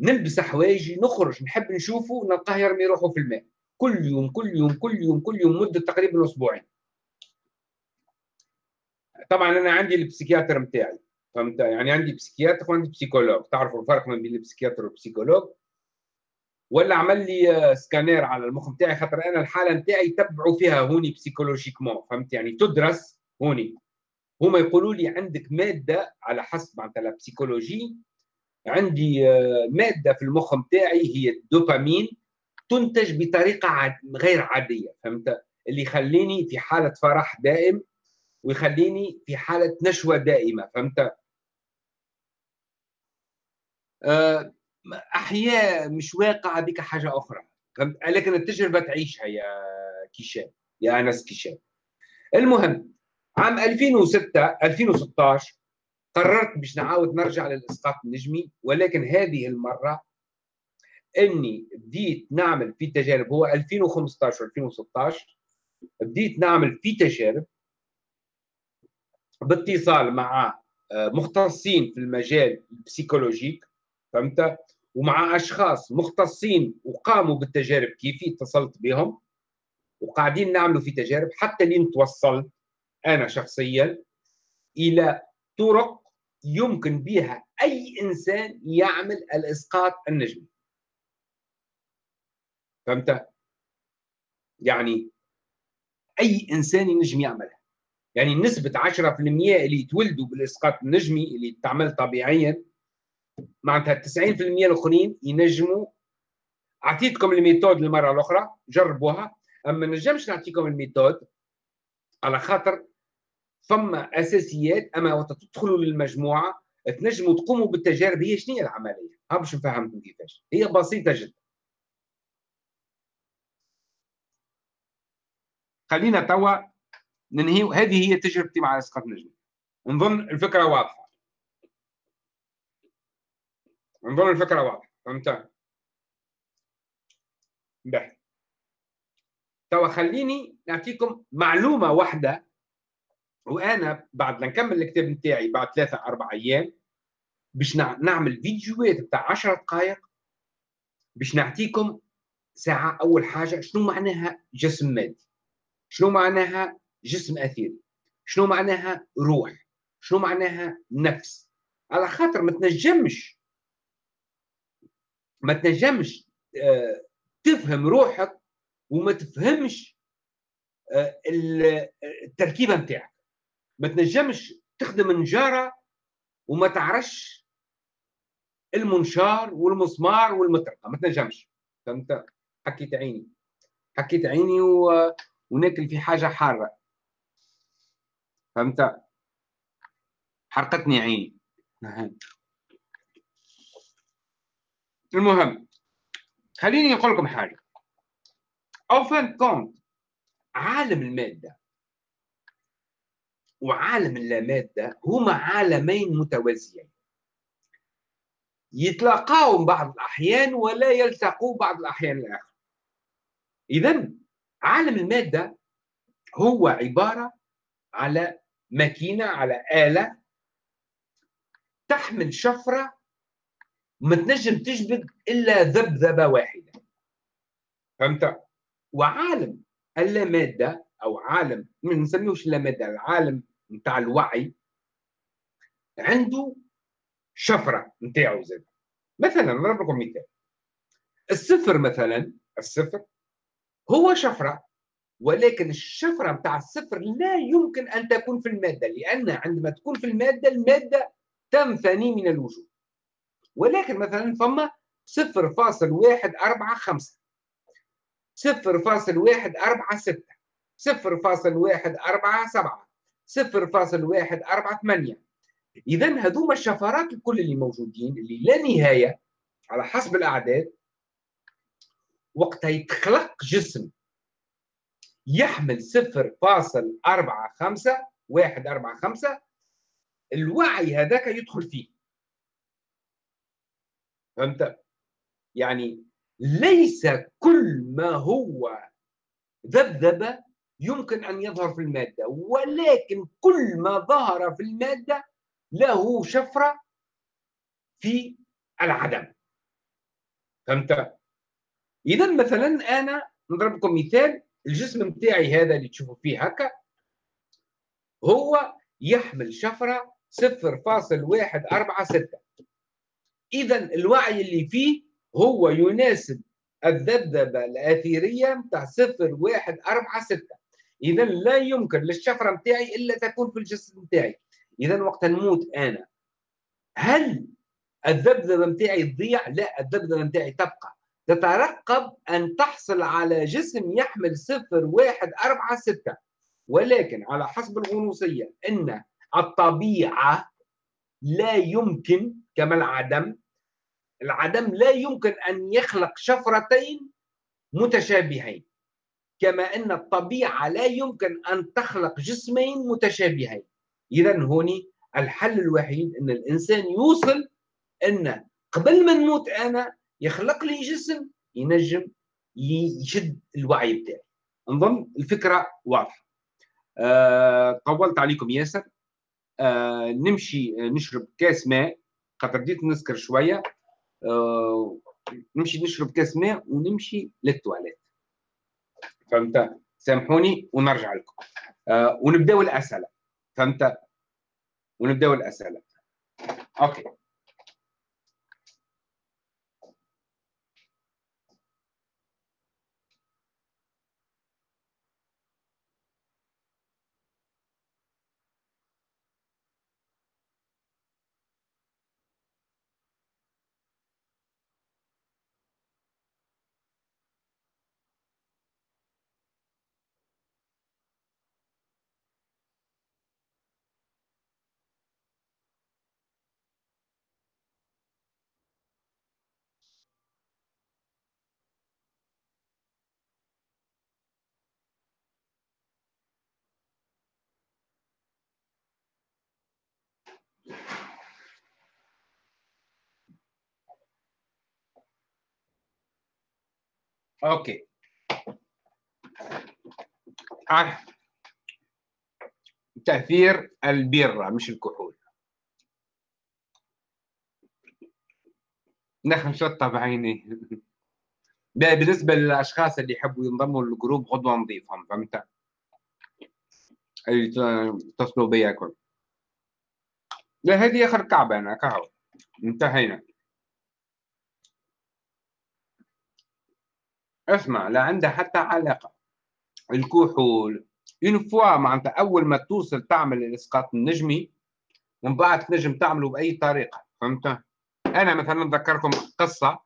نلبس حوايجي نخرج نحب نشوفه نلقاه يرمي روحه في الماء. كل يوم كل يوم كل يوم كل يوم مدة تقريبا أسبوعين. طبعا أنا عندي البسيكياتر نتاعي فهمت؟ يعني عندي بسيكياتر وعندي بسيكولوج. تعرفوا الفرق ما بين البسيكياتر والبسيكولوج؟ ولا عمل لي سكانير على المخ نتاعي خاطر أنا الحالة نتاعي تبعوا فيها هوني psychologiquement فهمت؟ يعني تدرس هوني. هما يقولوا لي عندك مادة على حسب معناتها ال psychologie عندي آه، مادة في المخ نتاعي هي الدوبامين تنتج بطريقة غير عادية فهمت؟ اللي يخليني في حالة فرح دائم ويخليني في حالة نشوة دائمة فهمت؟ أه أحياء مش واقع بك حاجة أخرى فهمت؟ لكن التجربة تعيشها يا كيشان يا أنس كيشان. المهم عام 2006 2016 قررت باش نعاود نرجع للإسقاط النجمي ولكن هذه المرة إني بديت نعمل في تجارب هو 2015 2016 بديت نعمل في تجارب باتصال مع آه، مختصين في المجال البسيكولوجيك فهمت؟ ومع أشخاص مختصين وقاموا بالتجارب كيفي اتصلت بهم وقاعدين نعملوا في تجارب حتى لين توصلت أنا شخصيا إلى طرق يمكن بها أي إنسان يعمل الإسقاط النجمي. فهمت؟ يعني أي إنسان ينجم يعملها. يعني نسبة 10% اللي يتولدوا بالإسقاط النجمي اللي تعمل طبيعيا معناتها 90% الآخرين ينجموا. أعطيتكم ال méthode المره الأخرى جربوها. أما نجمش نعطيكم ال méthode على خاطر ثم أساسيات أما وقت تدخلوا للمجموعة تنجموا تقوموا بالتجارب هي شنو هي العملية؟ ها باش نفهمكم كيفاش. هي بسيطة جدا. خلينا توا ننهي هذه هي تجربتي مع إسقاط نجم نظن الفكرة واضحة. نظن الفكرة واضحة. فهمت؟ به توا خليني نعطيكم معلومة واحدة وأنا بعد نكمل الكتاب نتاعي بعد ثلاثة أربع أيام باش نعمل فيديوهات بتاع 10 دقائق باش نعطيكم ساعة أول حاجة شنو معناها جسم مادي شنو معناها جسم أثيري شنو معناها روح شنو معناها نفس. على خاطر ما تنجمش ما تنجمش آه، تفهم روحك وما تفهمش آه، التركيبة نتاعك. ما تنجمش تخدم نجارة وما تعرفش المنشار والمسمار والمطرقة. ما تنجمش. فهمت؟ حكيت عيني. حكيت عيني و... وناكل في حاجة حارة. فهمت؟ حرقتني عيني. المهم خليني نقول لكم حاجة. أو فان كونت عالم المادة وعالم اللامادة هما عالمين متوازيين. يتلاقاو بعض الأحيان ولا يلتقوا بعض الأحيان الآخر. إذا عالم المادة هو عبارة على ماكينة على آلة تحمل شفرة ما تنجم تجبد إلا ذبذبة واحدة. فهمت؟ وعالم اللامادة أو عالم ما نسميوش اللامادة العالم نتاع الوعي عنده شفرة نتاعو زاد مثلا نضرب لكم مثال. الصفر مثلا الصفر هو شفرة ولكن الشفرة نتاع الصفر لا يمكن أن تكون في المادة لأن عندما تكون في المادة المادة تنثني من الوجود. ولكن مثلا فما صفر فاصل واحد أربعة خمسة صفر فاصل واحد أربعة ستة صفر فاصل واحد أربعة سبعة صفر فاصل واحد أربعة ثمانية. إذا هذوما الشفرات الكل اللي موجودين اللي لا نهاية على حسب الأعداد وقتها يتخلق جسم. يحمل صفر فاصل أربعة خمسة واحد أربعة خمسة. الوعي هذاك يدخل فيه. فهمت؟ يعني ليس كل ما هو ذبذبة يمكن أن يظهر في المادة ولكن كل ما ظهر في المادة له شفرة في العدم. فهمت؟ إذا مثلا أنا نضرب لكم مثال الجسم نتاعي هذا اللي تشوفوا فيه هكا هو يحمل شفرة 0.146 إذا الوعي اللي فيه هو يناسب الذبذبة الأثيرية نتاع 0.146 إذا لا يمكن للشفرة نتاعي إلا تكون في الجسم نتاعي إذا وقت نموت أنا هل الذبذبة نتاعي تضيع؟ لا الذبذبة نتاعي تبقى. تترقب أن تحصل على جسم يحمل صفر واحد أربعة ستة. ولكن على حسب الغنوصية أن الطبيعة لا يمكن كما العدم العدم لا يمكن أن يخلق شفرتين متشابهين. كما أن الطبيعة لا يمكن أن تخلق جسمين متشابهين. إذا هوني الحل الوحيد أن الإنسان يوصل أن قبل ما نموت أنا يخلق لي جسم ينجم يشد الوعي بتاعي. نظن الفكرة واضحة. أه طولت عليكم ياسر. أه نمشي نشرب كاس ماء. خاطر بديت نسكر شوية. أه نمشي نشرب كاس ماء ونمشي للتواليت. فهمت؟ سامحوني ونرجع لكم. أه ونبداو الأسئلة. فهمت؟ ونبداو الأسئلة. OK. OK آه. تأثير البيره مش الكحول. نخن شطه بعيني بالنسبة للأشخاص اللي يحبوا ينضموا للجروب غدوة نضيفهم فهمت؟ يتصلوا بيا كل لا هذه آخر كعبة أنا كهو انتهينا. اسمع لا عندها حتى علاقة. الكحول. اون فوا معناتها أول ما توصل تعمل الاسقاط النجمي ومن بعد تنجم تعمله بأي طريقة فهمت؟ أنا مثلا نذكركم قصة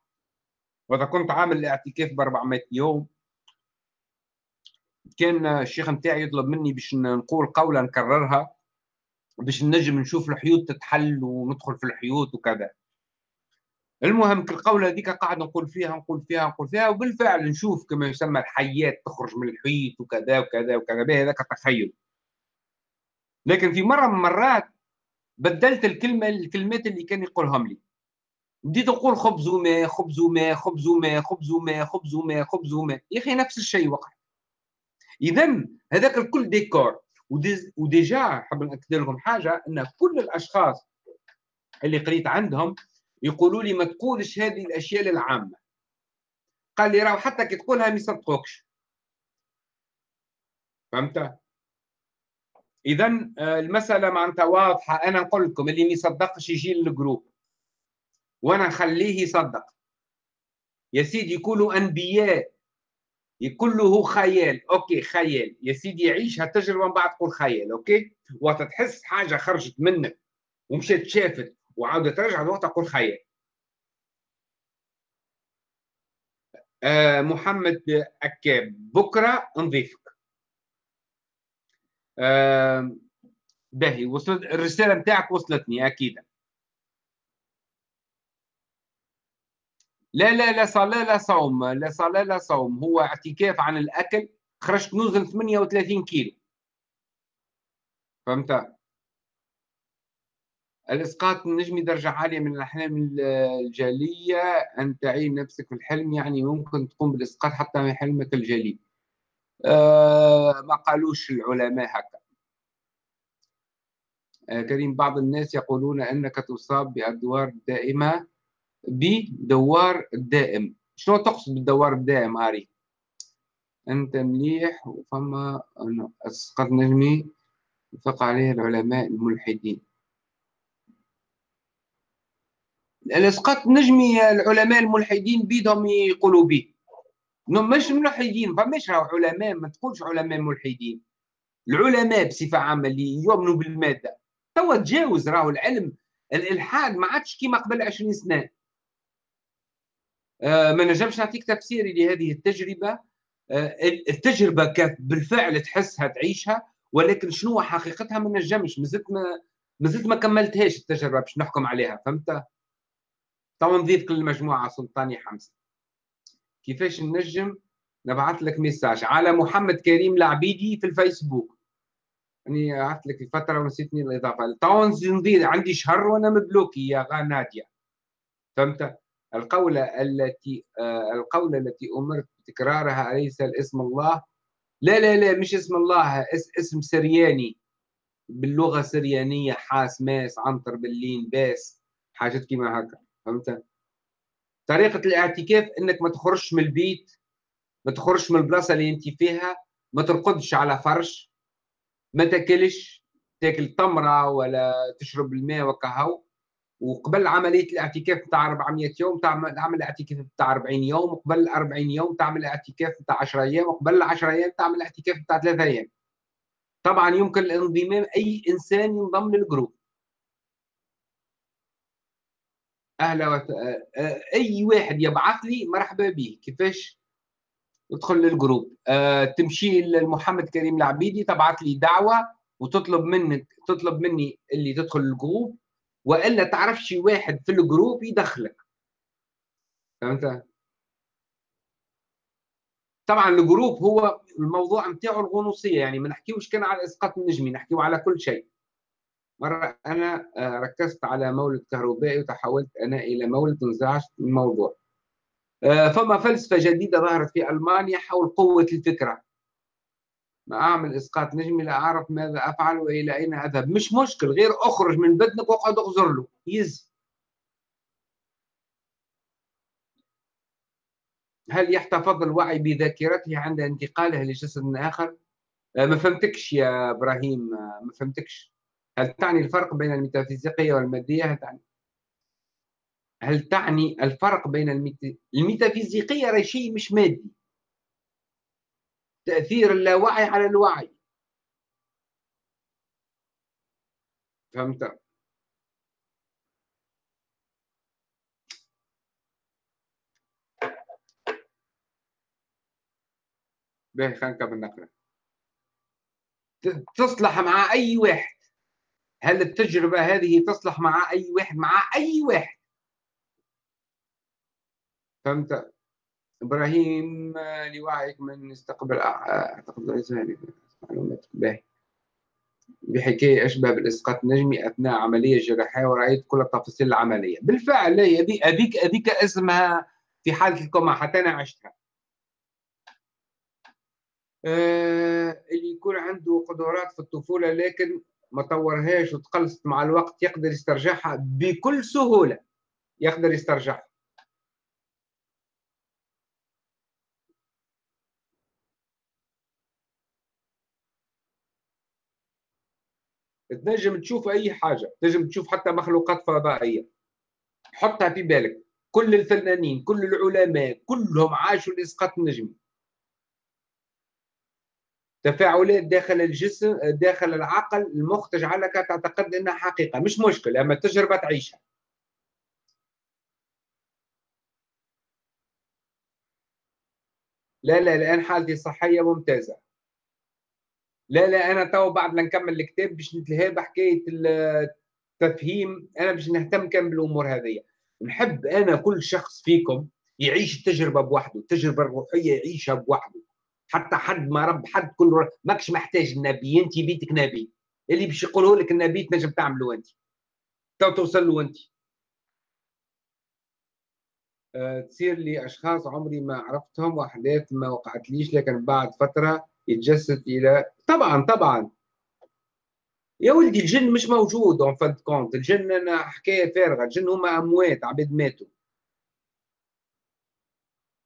وإذا كنت عامل الاعتكاف ب 400 يوم كان الشيخ نتاعي يطلب مني باش نقول قوله نكررها. باش نجم نشوف الحيوط تتحل وندخل في الحيوط وكذا. المهم القولة هذيك قاعد نقول فيها نقول فيها نقول فيها وبالفعل نشوف كما يسمى الحيات تخرج من الحيط وكذا وكذا وكذا. به هذاك تخيل. لكن في مرة من المرات بدلت الكلمة الكلمات اللي كان يقولهم لي. بديت نقول خبز وماء خبز وماء خبز وماء خبز وماء خبز وماء خبز وماء يا أخي نفس الشيء وقع. اذا هذاك الكل ديكور. و déjà حاب نأكد لكم حاجة أن كل الأشخاص اللي قريت عندهم يقولوا لي ما تقولش هذه الأشياء للعامة. قال لي راه حتى كي تقولها ما يصدقوكش. فهمت؟ اذا آه، المسألة معناتها واضحة. أنا نقول لكم اللي ما يصدقش يجي لل groupe. وأنا نخليه يصدق. يا سيدي يكونوا أنبياء. كله خيال. OK خيال. يا سيدي عيش هالتجربة من بعد تقول خيال OK؟ وقت تحس حاجة خرجت منك ومشيت شافت وعاودت ترجع الوقت تقول خيال. آه محمد أكاب بكرة نضيفك. آه باهي وصلت الرسالة نتاعك وصلتني أكيد. لا لا لا صلاة لا صوم لا صلاة لا صوم. هو اعتكاف عن الأكل خرجت نوزن 38 كيلو. فهمت؟ الإسقاط النجمي درجة عالية من الأحلام الجلية. أن تعين نفسك في الحلم يعني ممكن تقوم بالإسقاط حتى من حلمك الجلي. أه ما قالوش العلماء هكا. أه كريم بعض الناس يقولون أنك تصاب بأدوار دائمة. بدوار الدائم. شنو تقصد بالدوار الدائم هاري أنت مليح وفما إسقاط نجمي وفق عليه العلماء الملحدين. الأسقاط نجمي العلماء الملحدين بيدهم يقولوا به مش ملحدين فماش علماء ما تقولش علماء ملحدين. العلماء بصفة عامة اللي يؤمنوا بالمادة. توا تجاوز راهو العلم الإلحاد ما عادش كيما قبل 20 سنة. ما نجمش نعطيك تفسيري لهذه التجربة. آه التجربة كانت بالفعل تحسها تعيشها ولكن شنو حقيقتها ما نجمش. مازلت ما مازلت ما كملتهاش التجربة باش نحكم عليها فهمت؟ تو نضيف كل مجموعة سلطاني حمزة. كيفاش نجم نبعث لك message؟ على محمد كريم العبيدي في الفيسبوك. أني يعني بعثت لك فتره ونسيتني الإضافة. تو نضيف عندي شهر وأنا مبلوكي يا نادية. فهمت؟ القولة التي آه القولة التي أمرت بتكرارها أليس الاسم الله؟ لا لا لا مش اسم الله اسم سرياني. باللغة السريانية حاس ماس عنتر باللين باس حاجات كيما هكا فهمت؟ طريقة الاعتكاف إنك ما تخرجش من البيت ما تخرجش من البلاصة اللي أنت فيها ما ترقدش على فرش ما تاكلش تاكل تمرة ولا تشرب الماء وكهو. وقبل عملية الاعتكاف بتاع 400 يوم تعمل عمل اعتكاف بتاع 40 يوم وقبل 40 يوم تعمل اعتكاف بتاع 10 أيام وقبل 10 أيام تعمل اعتكاف بتاع 3 أيام. طبعا يمكن الانضمام أي إنسان ينضم للجروب. أهلا وت... آه، آه، أي واحد يبعث لي مرحبا به كيفاش؟ تدخل لل groupe. أه تمشي لمحمد كريم العبيدي تبعث لي دعوة وتطلب منك تطلب مني اللي تدخل ال groupe وإلا تعرف شي واحد في ال groupe يدخلك. فهمت؟ طبعا ال groupe هو الموضوع نتاعو الغنوصية يعني ما نحكيوش كان على إسقاط النجمي نحكيو على كل شيء. مرة أنا آه، ركزت على مولد كهربائي وتحولت أنا إلى مولد انزعجت من الموضوع. آه، فما فلسفة جديدة ظهرت في ألمانيا حول قوة الفكرة. ما أعمل إسقاط نجمي لا أعرف ماذا أفعل وإلى أين أذهب. مش مشكل غير أخرج من بدنك وأقعد أغزر له. يز هل يحتفظ الوعي بذاكرته عند انتقاله لجسد آخر؟ آه، ما فهمتكش يا إبراهيم ما فهمتكش. هل تعني الفرق بين الميتافيزيقية والمادية؟ هل تعني. هل تعني الفرق بين الميت... الميتافيزيقية راهي شيء مش مادي؟ تأثير اللاوعي على الوعي. فهمت؟ باهي خلينا نكمل نقرأ. تصلح مع أي واحد. هل التجربة هذه تصلح مع أي واحد؟ مع أي واحد. فهمت؟ إبراهيم لوعيك من يستقبل أعتقد معلومات باهي. بحكاية أشبه بالإسقاط النجمي أثناء عملية جراحية ورأيت كل تفاصيل العملية. بالفعل هذيك هذيك هذيك اسمها في حالة الكوما حتى أنا عشتها. آه اللي يكون عنده قدرات في الطفولة لكن ما طورهاش وتقلصت مع الوقت يقدر يسترجعها بكل سهولة. يقدر يسترجعها. تنجم تشوف أي حاجة تنجم تشوف حتى مخلوقات فضائية. حطها في بالك. كل الفنانين كل العلماء كلهم عاشوا الاسقاط النجمي تفاعلات داخل الجسم داخل العقل المخ تجعلك تعتقد إنها حقيقة. مش مشكل أما التجربه تعيشها. لا لا الآن حالتي صحية ممتازة. لا لا أنا تو بعد ما نكمل الكتاب باش نتلهى بحكاية التفهيم أنا باش نهتم كان بالأمور هذه نحب أنا كل شخص فيكم يعيش التجربه بوحده التجربه الروحيه يعيشها بوحده. حتى حد ما رب حد كل ماكش محتاج النبي أنت بيتك نبي. اللي باش يقوله لك النبي تنجم تعمله أنت. تو توصل له أنت. أه تصير لي أشخاص عمري ما عرفتهم وأحداث ما وقعتليش لكن بعد فترة يتجسد إلى طبعا طبعا. يا ولدي الجن مش موجود en fin de compte الجن حكاية فارغة. الجن هما أموات عباد ماتوا.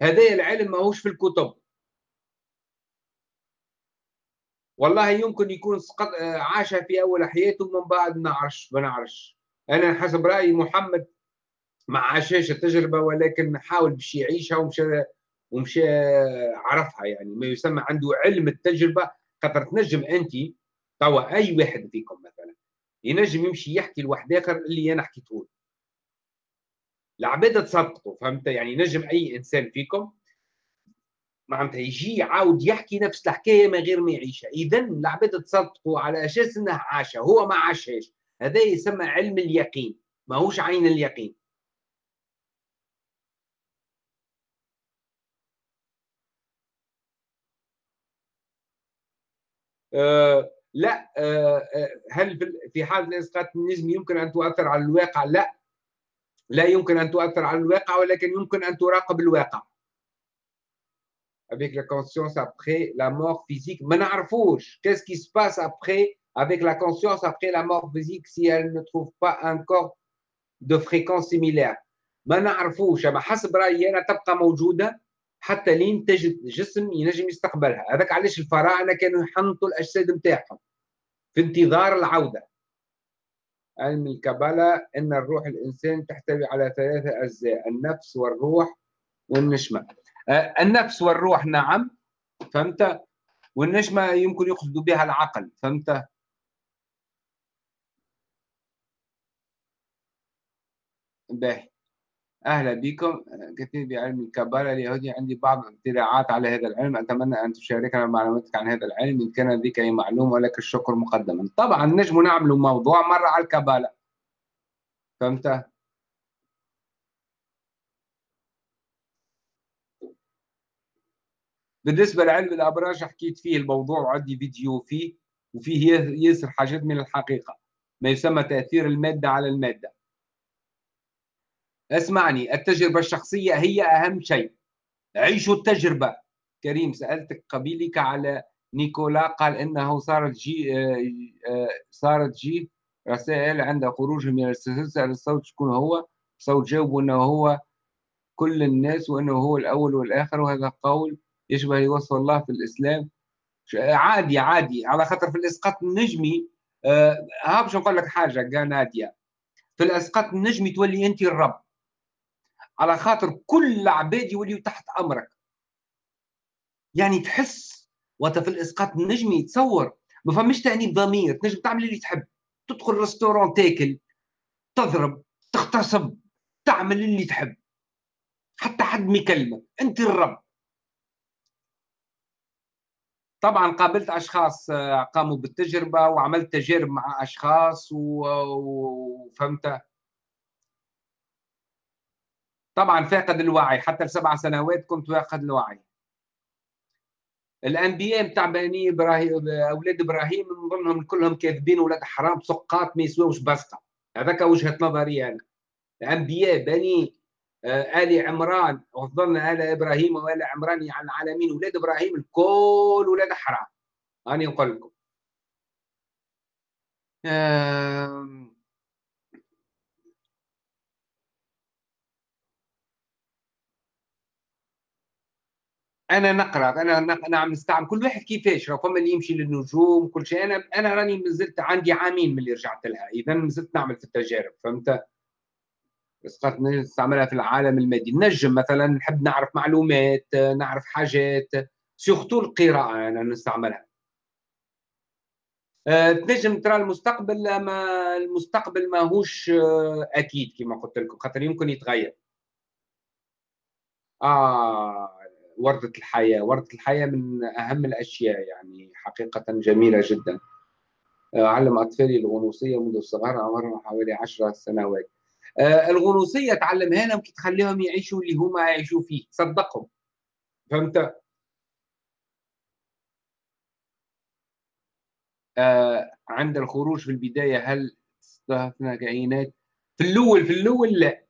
هذا العلم ماهوش في الكتب. والله يمكن يكون سقط عاش في أول حياته من بعد ما نعرفش ما نعرفش أنا حسب رايي محمد ما عاشش التجربة ولكن حاول باش يعيشها ومشى ومشى عرفها يعني. ما يسمى عنده علم التجربة خاطر تنجم أنت توا أي واحد فيكم مثلا ينجم يمشي يحكي لواحد آخر اللي أنا حكيته له. العباد تصدقوا فهمت؟ يعني نجم أي إنسان فيكم معناتها يجي يعاود يحكي نفس الحكاية من غير ما يعيشها اذا العباد تصدقوا على أساس انه عاشها هو ما عاشهاش. هذا يسمى علم اليقين ماهوش عين اليقين. لا آه, آه، هل في حال الاسقاط النجمي يمكن ان تؤثر على الواقع؟ لا لا يمكن ان تؤثر على الواقع ولكن يمكن ان تراقب الواقع. avec la conscience après la mort physique ما نعرفوش qu'est-ce qui se passe après avec la conscience après la mort physique si elle ne trouve pas un corps de fréquence similaire ما نعرفوش اما حسب رايي أنا تبقى موجوده حتى لين تجد جسم ينجم يستقبلها. هذاك علاش الفراعنة كانوا يحنطوا الأجساد نتاعهم في انتظار العودة. علم الكبالة أن الروح الإنسان تحتوي على ثلاثة أجزاء النفس والروح والنشمة آه، النفس والروح نعم فهمت؟ والنشمة يمكن يقصد بها العقل فهمت؟ باهي. أهلا بكم. كثير بعلم الكبالة اليهودي عندي بعض الاطلاعات على هذا العلم. أتمنى أن تشاركنا معلوماتك عن هذا العلم. إن كان لديك أي معلومة ولك الشكر مقدما. طبعا نجم نعمل موضوع مرة على الكبالة فهمت؟ بالنسبة لعلم الأبراج حكيت فيه الموضوع وعندي فيديو فيه وفيه ياسر حاجات من الحقيقة. ما يسمى تأثير المادة على المادة. اسمعني التجربة الشخصية هي أهم شيء. عيشوا التجربة. كريم سألتك قبيلك على نيكولا قال إنه صارت جي آه، آه، صارت جي رسائل عند خروجه من السلسلة الصوت شكون هو. صوت جاوب أنه هو كل الناس وأنه هو الأول والآخر وهذا قول يشبه يوصف الله في الإسلام. عادي عادي. على خاطر في الإسقاط النجمي آه ها باش نقول لك حاجة قال نادية في الإسقاط النجمي تولي أنت الرب. على خاطر كل العباد يوليوا تحت أمرك. يعني تحس وانت في الإسقاط النجمي تصور ما فماش تأنيب ضمير تنجم تعمل اللي تحب. تدخل ريستورون تاكل تضرب تغتصب تعمل اللي تحب. حتى حد ما يكلمك. أنت الرب. طبعا قابلت أشخاص آه، قاموا بالتجربة وعملت تجارب مع أشخاص وفهمت طبعا فاقد الوعي حتى لسبع سنوات كنت فاقد الوعي. الانبياء بتاع بني إبراهيم أولاد إبراهيم نظنهم كلهم كاذبين ولاد حرام سقاط ما يسواوش بسطة. هذاك وجهة نظري أنا. انبياء بني آه، آل عمران وفضلنا آل إبراهيم وآل عمران على العالمين. ولاد إبراهيم الكل ولاد حرام. اني نقول لكم. أنا نقرأ أنا أنا عم نستعمل. كل واحد كيفاش راه؟ فما اللي يمشي للنجوم كل شيء. أنا أنا راني مازلت عندي عامين من اللي رجعت لها. اذا مازلت نعمل في التجارب فهمت؟ اسقاط نستعملها في العالم المادي. نجم مثلا نحب نعرف معلومات نعرف حاجات. سورتو القراءة أنا نستعملها. أه تنجم ترى المستقبل ما المستقبل ماهوش آه، أكيد كما قلت لكم خاطر يمكن يتغير. آه. وردة الحياة. وردة الحياة من أهم الأشياء يعني حقيقة جميلة جدا. آه، علم أطفالي الغنوصية منذ الصغر عمرهم حوالي عشر سنوات. آه، الغنوصية تعلمها لهم كي تخليهم يعيشوا اللي هما يعيشوا فيه. صدقهم. فهمت؟ آه عند الخروج في البداية هل استهدفنا كائنات؟ في الأول في الأول لا.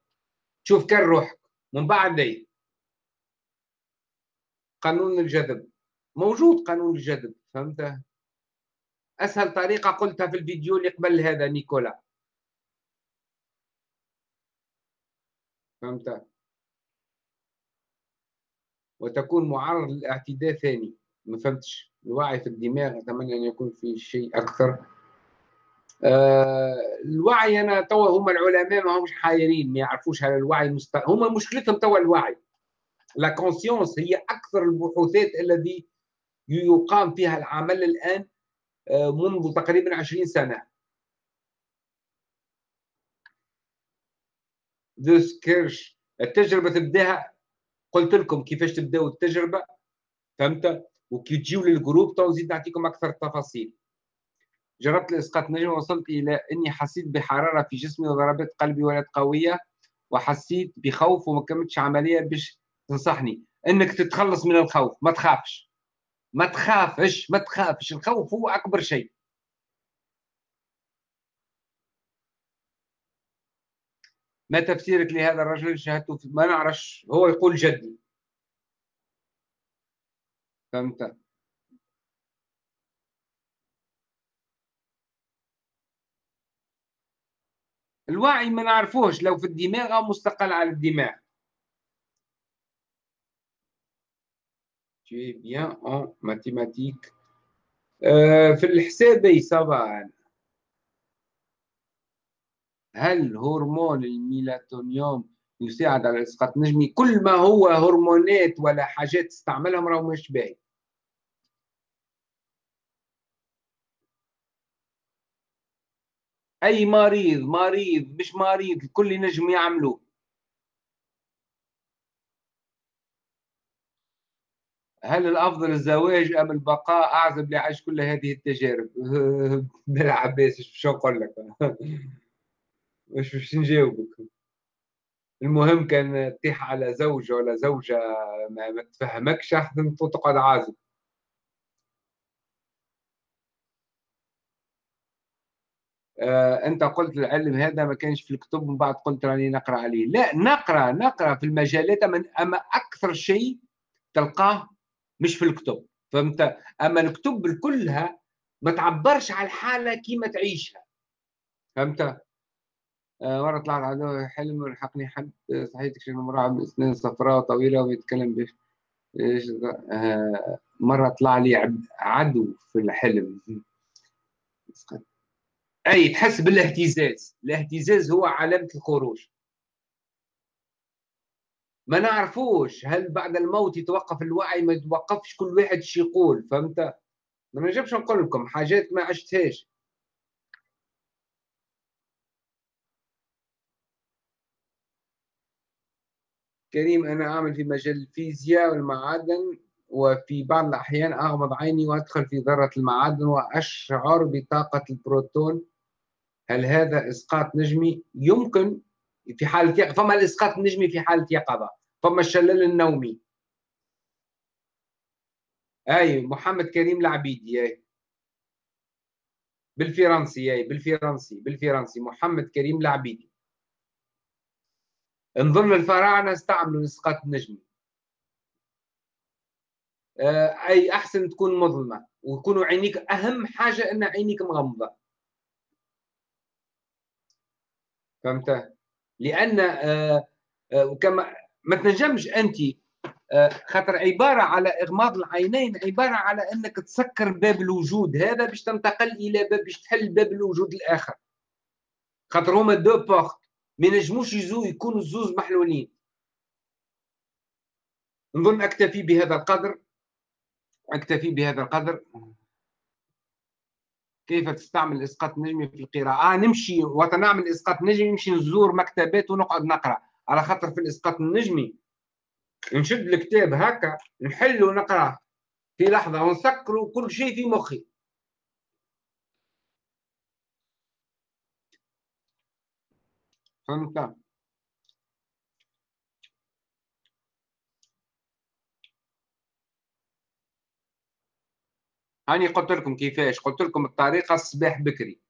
شوف كان روحك. من بعد ليه قانون الجذب. موجود قانون الجذب فهمت؟ أسهل طريقة قلتها في الفيديو اللي قبل هذا نيكولا. فهمت؟ وتكون معرض للاعتداء ثاني. ما فهمتش. الوعي في الدماغ أتمنى أن يكون في شيء أكثر. آه الوعي أنا توا هم العلماء ما همش حايرين ما يعرفوش على الوعي المست... هم مشكلتهم توا الوعي. la conscience هي أكثر البحوثات الذي يقام فيها العمل الآن آه، منذ تقريبا 20 سنة. ذوس كيرش التجربة تبدأها. قلت لكم كيفاش تبداوا التجربة؟ فهمت؟ وكي تجيو لل groupe تو نزيد نعطيكم أكثر التفاصيل جربت الاسقاط نجم وصلت إلى إني حسيت بحرارة في جسمي وضربات قلبي ولات قوية وحسيت بخوف وما كملتش عملية باش تنصحني إنك تتخلص من الخوف ما تخافش. ما تخافش ما تخافش. الخوف هو أكبر شيء. ما تفسيرك لهذا الرجل شاهدته ما نعرفش. هو يقول جدي. فهمت؟ الوعي ما نعرفوش لو في الدماغ أو مستقل على الدماغ. Tu es bien en mathématiques. في الحسابي طبعا هل هرمون الميلاتونيوم يساعد على إسقاط نجمي كل ما هو هرمونات ولا حاجات تستعملهم راهو مش باهي. أي مريض مريض مش مريض الكل ينجم يعملوه. هل الأفضل الزواج أم البقاء؟ أعزب لعيش كل هذه التجارب. بالعباس شو نقول لك؟ مش مش نجاوبك؟ المهم كان تطيح على زوجة ولا زوجة ما, تفهمكش أحسن تقعد عازب. آه أنت قلت العلم هذا ما كانش في الكتب من بعد قلت راني نقرأ عليه. لا نقرأ نقرأ في المجالات أما أكثر شيء تلقاه مش في الكتب. فهمت؟ أما الكتب كلها ما تعبرش على الحالة كيما تعيشها. فهمت؟ آه مرة طلعت عدو حلم ولحقني حد صحيح تكشف امراه باسنان صفراء طويلة ويتكلم بش آه مرة طلع لي عدو في الحلم. أي تحس بالاهتزاز. الاهتزاز هو علامة الخروج. ما نعرفوش هل بعد الموت يتوقف الوعي ما يتوقفش كل واحد شي يقول فهمت؟ ما نجمش نقول لكم حاجات ما عشتهاش. كريم أنا أعمل في مجال الفيزياء والمعادن وفي بعض الأحيان أغمض عيني وأدخل في ذرة المعادن وأشعر بطاقة البروتون. هل هذا إسقاط نجمي؟ يمكن. في حالة يقظة فما الإسقاط النجمي في حالة يقظة فما الشلل النومي. أي محمد كريم العبيدي أي. بالفرنسي أي بالفرنسي بالفرنسي محمد كريم العبيدي. نظن الفراعنة استعملوا الإسقاط النجمي. آه، أي أحسن تكون مظلمة ويكونوا عينيك أهم حاجة إن عينيك مغمضة. فهمت؟ لأن آه، آه، كما ما تنجمش أنت خاطر عبارة على إغماض العينين عبارة على أنك تسكر باب الوجود هذا باش تنتقل إلى باب باش تحل باب الوجود الآخر. خاطر هما دو بورت ما ينجموش يزو يكونوا الزوز محلولين. نظن أكتفي بهذا القدر. أكتفي بهذا القدر. كيف تستعمل الاسقاط النجمي في القراءة؟ آه نمشي. وقت نعمل إسقاط نجمي نمشي نزور مكتبات ونقعد نقرأ. على خاطر في الإسقاط النجمي نشد الكتاب هكا نحل ونقرأ في لحظة ونسكر كل شيء في مخي. فهمت؟ هاني قلت لكم كيفاش؟ قلت لكم الطريقة الصباح بكري.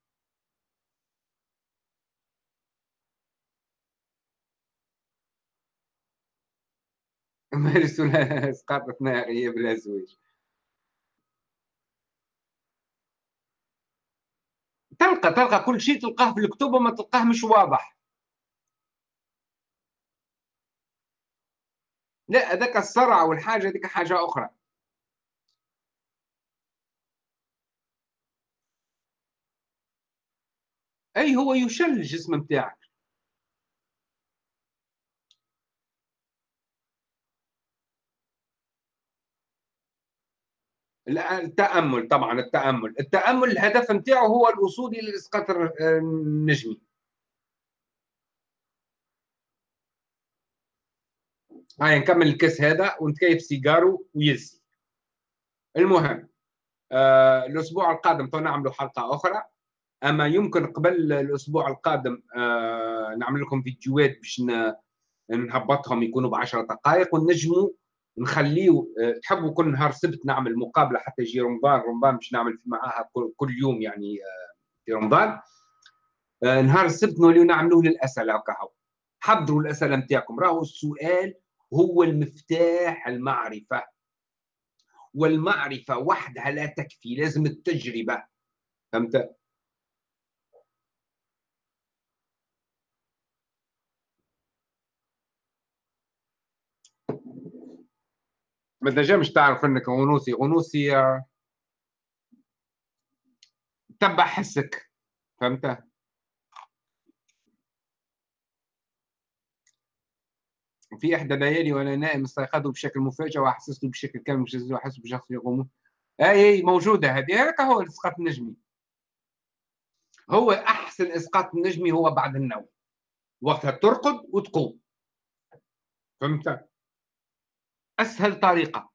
مارس اسقاط ناريه بلا زواج. تلقى تلقى كل شيء تلقاه في الكتب وما تلقاه مش واضح. لا هذاك الصرع والحاجة هذيك حاجة أخرى. أي هو يشل الجسم نتاعك التأمل طبعا التأمل. التأمل الهدف نتاعه هو الوصول إلى الاسقاط النجمي هاي نكمل الكاس هذا ونتكيف سيجارو و easy المهم آه الأسبوع القادم تو نعملوا حلقة أخرى. أما يمكن قبل الأسبوع القادم آه نعمل لكم فيديوهات باش نهبطهم يكونوا ب 10 دقائق ونجموا نخليه آه تحبوا كل نهار سبت نعمل مقابلة حتى يجي رمضان رمضان باش نعمل معاها كل يوم يعني آه في رمضان. نهار السبت نوليو نعملوه للاسئله هكا حضروا الأسئلة نتاعكم. راهو السؤال هو المفتاح المعرفة. والمعرفة وحدها لا تكفي لازم التجربة. فهمت؟ ما تنجمش تعرف انك غنوصي. غنوصي آه، تبع حسك. فهمت؟ في إحدى الليالي وأنا نائم استيقظت بشكل مفاجئ وأحسست بشكل كامل مش أحس بشخص يقوم. اي اي موجودة هذه. هذاك هو الاسقاط النجمي هو أحسن إسقاط النجمي هو بعد النوم. وقتها ترقد وتقوم. فهمت؟ أسهل طريقة.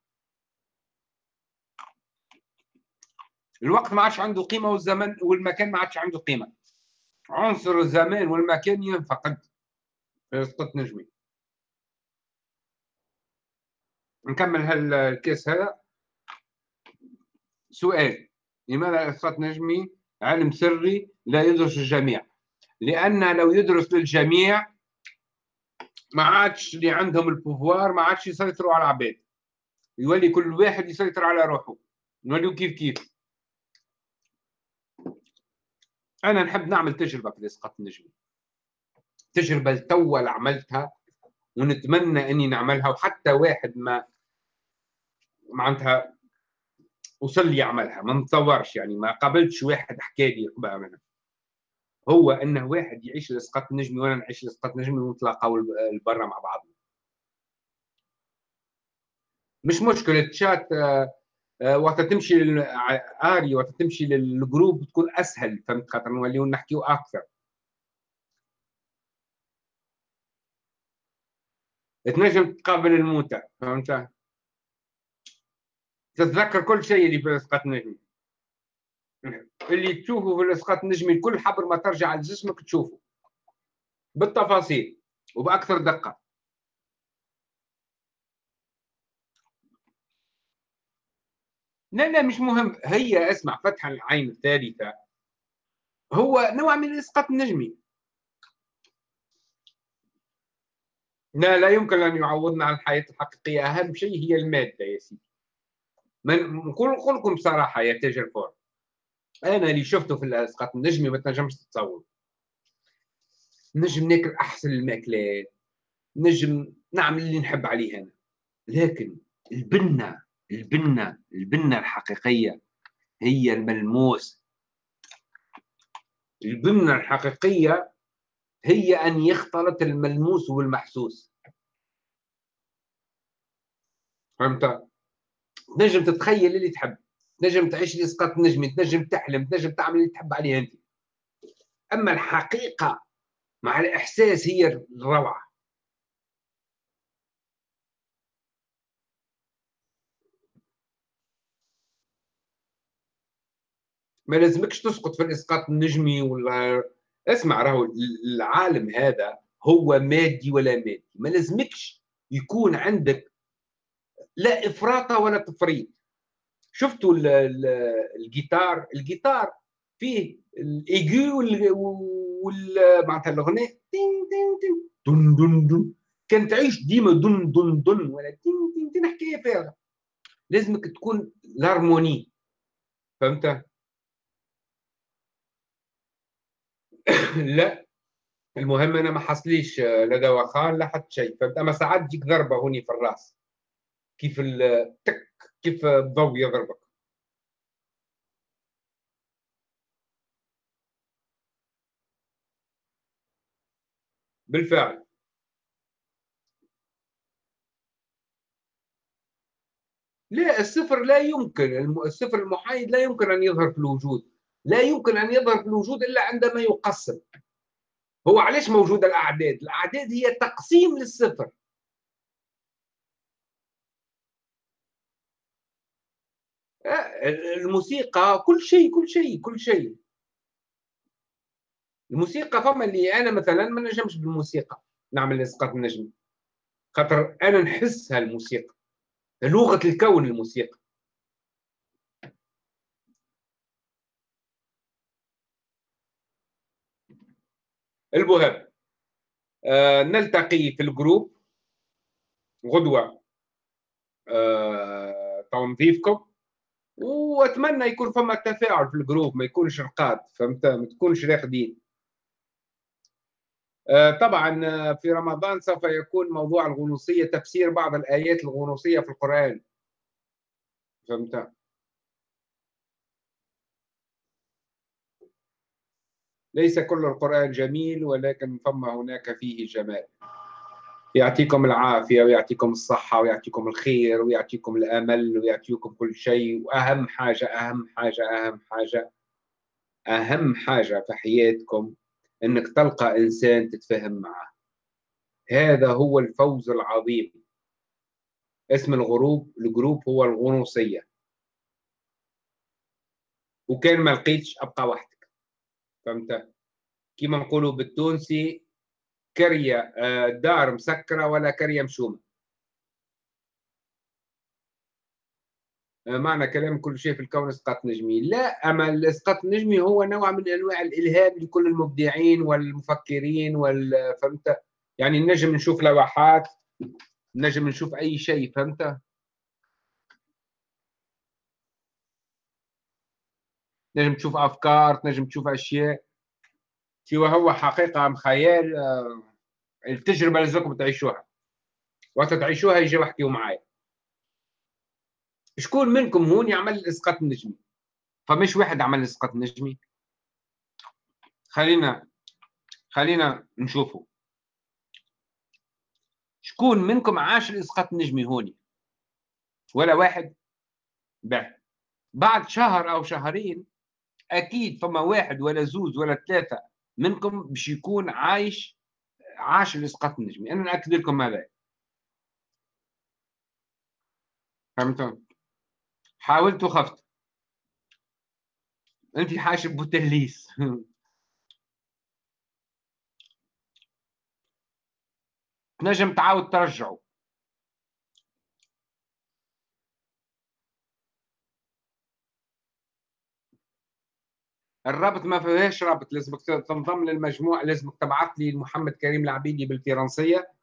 الوقت ما عادش عنده قيمة والزمن والمكان ما عادش عنده قيمة. عنصر الزمان والمكان ينفقد. في اسقاط نجمي. نكمل هالكيس هذا. سؤال لماذا الاسقاط نجمي؟ علم سري لا يدرس الجميع. لأن لو يدرس للجميع ما عادش اللي عندهم البوفوار ما عادش يسيطروا على العباد. يولي كل واحد يسيطر على روحه. نوليو كيف كيف. أنا نحب نعمل تجربة في الاسقاط النجمي تجربة توا عملتها ونتمنى إني نعملها وحتى واحد ما معناتها وصل لي يعملها. ما نتصورش يعني ما قابلتش واحد حكى لي قبل منها. هو انه واحد يعيش الاسقاط النجمي وأنا نعيش الاسقاط النجمي ونتلاقاو لبرا مع بعضنا. مش مشكله تشات آه، آه، وقت تمشي آري وقت تمشي لل groupe تكون أسهل فهمت خاطر؟ نوليو نحكيو أكثر. تنجم تقابل الموتى فهمت؟ تتذكر كل شيء اللي في الاسقاط النجمي اللي تشوفه في الاسقاط النجمي كل حبر ما ترجع لجسمك تشوفه. بالتفاصيل وبأكثر دقة. لا لا مش مهم. هي اسمع فتح العين الثالثة. هو نوع من الإسقاط النجمي لا لا يمكن أن يعوضنا عن الحياة الحقيقية. أهم شيء هي المادة يا سيدي. من نقول لكم بصراحة يا تاجر فور. أنا اللي شفته في الإسقاط النجمي ما تنجمش تتصور. نجم ناكل أحسن المأكلات. نجم نعمل اللي نحب عليه أنا. لكن البنة البنة البنة الحقيقية هي الملموس. البنة الحقيقية هي أن يختلط الملموس والمحسوس. فهمت؟ تنجم تتخيل اللي تحب. تنجم تعيش الإسقاط النجمي تنجم تحلم تنجم تعمل اللي تحب عليه أنت. أما الحقيقة مع الإحساس هي الروعة. ما لازمكش تسقط في الإسقاط النجمي ولا اسمع راهو العالم هذا هو مادي ولا مادي. ما لازمكش يكون عندك لا إفراط ولا تفريط. شفتوا الجيتار؟ الجيتار فيه الايجو وال معناتها الأغنية تين تين تين دن دن دن. كان تعيش ديما دن دن دن ولا تين تين تين. حكايه فارغه لازمك تكون ال harmonie. فهمت؟ لا. المهم أنا ما حصليش لا دواخان لا حتى شيء. فهمت؟ أما ساعات تجيك ضربة هوني في الرأس. كيف التك كيف الضوء يضربك بالفعل. لا الصفر لا يمكن الصفر المحايد لا يمكن أن يظهر في الوجود. لا يمكن أن يظهر في الوجود إلا عندما يقسم. هو علاش موجودة الأعداد؟ الأعداد هي تقسيم للصفر. الموسيقى كل شيء كل شيء كل شيء. الموسيقى فما اللي أنا مثلا ما نجمش بالموسيقى. نعمل اسقاط النجم. خاطر أنا نحس هالموسيقى لغة الكون الموسيقى. المهم آه نلتقي في ال groupe. غدوة. آه تنظيفكم. واتمنى يكون فما تفاعل في ال groupe ما يكونش رقاد فهمت؟ ما تكونش راقدين آه طبعا آه، في رمضان سوف يكون موضوع الغنوصية تفسير بعض الآيات الغنوصية في القرآن. فهمت؟ ليس كل القرآن جميل ولكن فما هناك فيه جمال. يعطيكم العافية ويعطيكم الصحة ويعطيكم الخير ويعطيكم الأمل ويعطيكم كل شيء. وأهم حاجة أهم حاجة أهم حاجة أهم حاجة في حياتكم إنك تلقى إنسان تتفاهم معه. هذا هو الفوز العظيم. اسم الغروب الجروب هو الغنوصية. وكان ما لقيتش أبقى وحدي فهمت؟ كيما نقولوا بالتونسي كريه آه، دار مسكرة ولا كريه مشومة؟ آه، معنى كلام كل شيء في الكون اسقاط نجمي. لا أما الاسقاط النجمي هو نوع من أنواع الالهام لكل المبدعين والمفكرين فهمت يعني نجم نشوف لوحات نجم نشوف أي شيء فهمت؟ تنجم تشوف أفكار تنجم تشوف أشياء. سوى هو حقيقة أم خيال آه، التجربة لازمكم تعيشوها. وقت تعيشوها يجي احكيوا معايا. شكون منكم هون يعمل الاسقاط النجمي؟ فمش واحد عمل الاسقاط النجمي. خلينا خلينا نشوفوا شكون منكم عاش الإسقاط النجمي هوني ولا واحد؟ بعد. شهر أو شهرين أكيد فما واحد ولا زوز ولا ثلاثة منكم باش يكون عايش عاش الاسقاط النجمي أنا نأكد لكم هذا. فهمتوا؟ حاولت وخفت. أنت حاش بوتليس. تنجم تعاود ترجعه الرابط ما فيهاش رابط لازمك تنضم للمجموعة لازمك تبعث لي محمد كريم العبيدي بالفرنسية.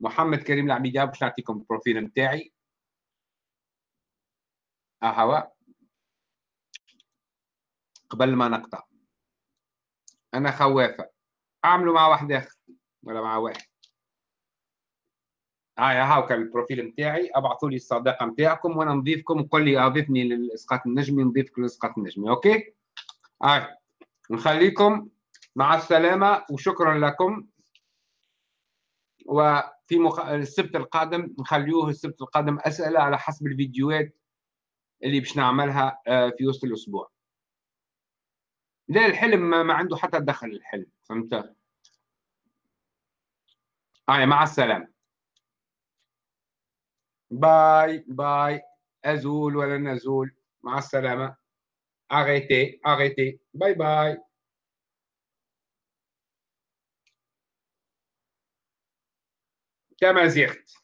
محمد كريم العبيدي باش نعطيكم البروفيل نتاعي؟ اهوا قبل ما نقطع. أنا خوافه أعملوا مع واحد آخر ولا مع واحد. هاي هاو كان ال profil نتاعي. أبعثوا لي الصداقة نتاعكم وأنا نضيفكم قول لي أضيفني للإسقاط النجمي نضيفك للإسقاط النجمي okay؟ هاي نخليكم مع السلامة وشكرا لكم. وفي مخ... السبت القادم نخليوه السبت القادم أسئلة على حسب الفيديوهات اللي باش نعملها آه، في وسط الأسبوع. لا الحلم ما عنده حتى دخل الحلم فهمت؟ هاي مع السلامة. bye bye. أزول ولا نزول. مع السلامة. Arrêtez arrêtez bye bye كما زغت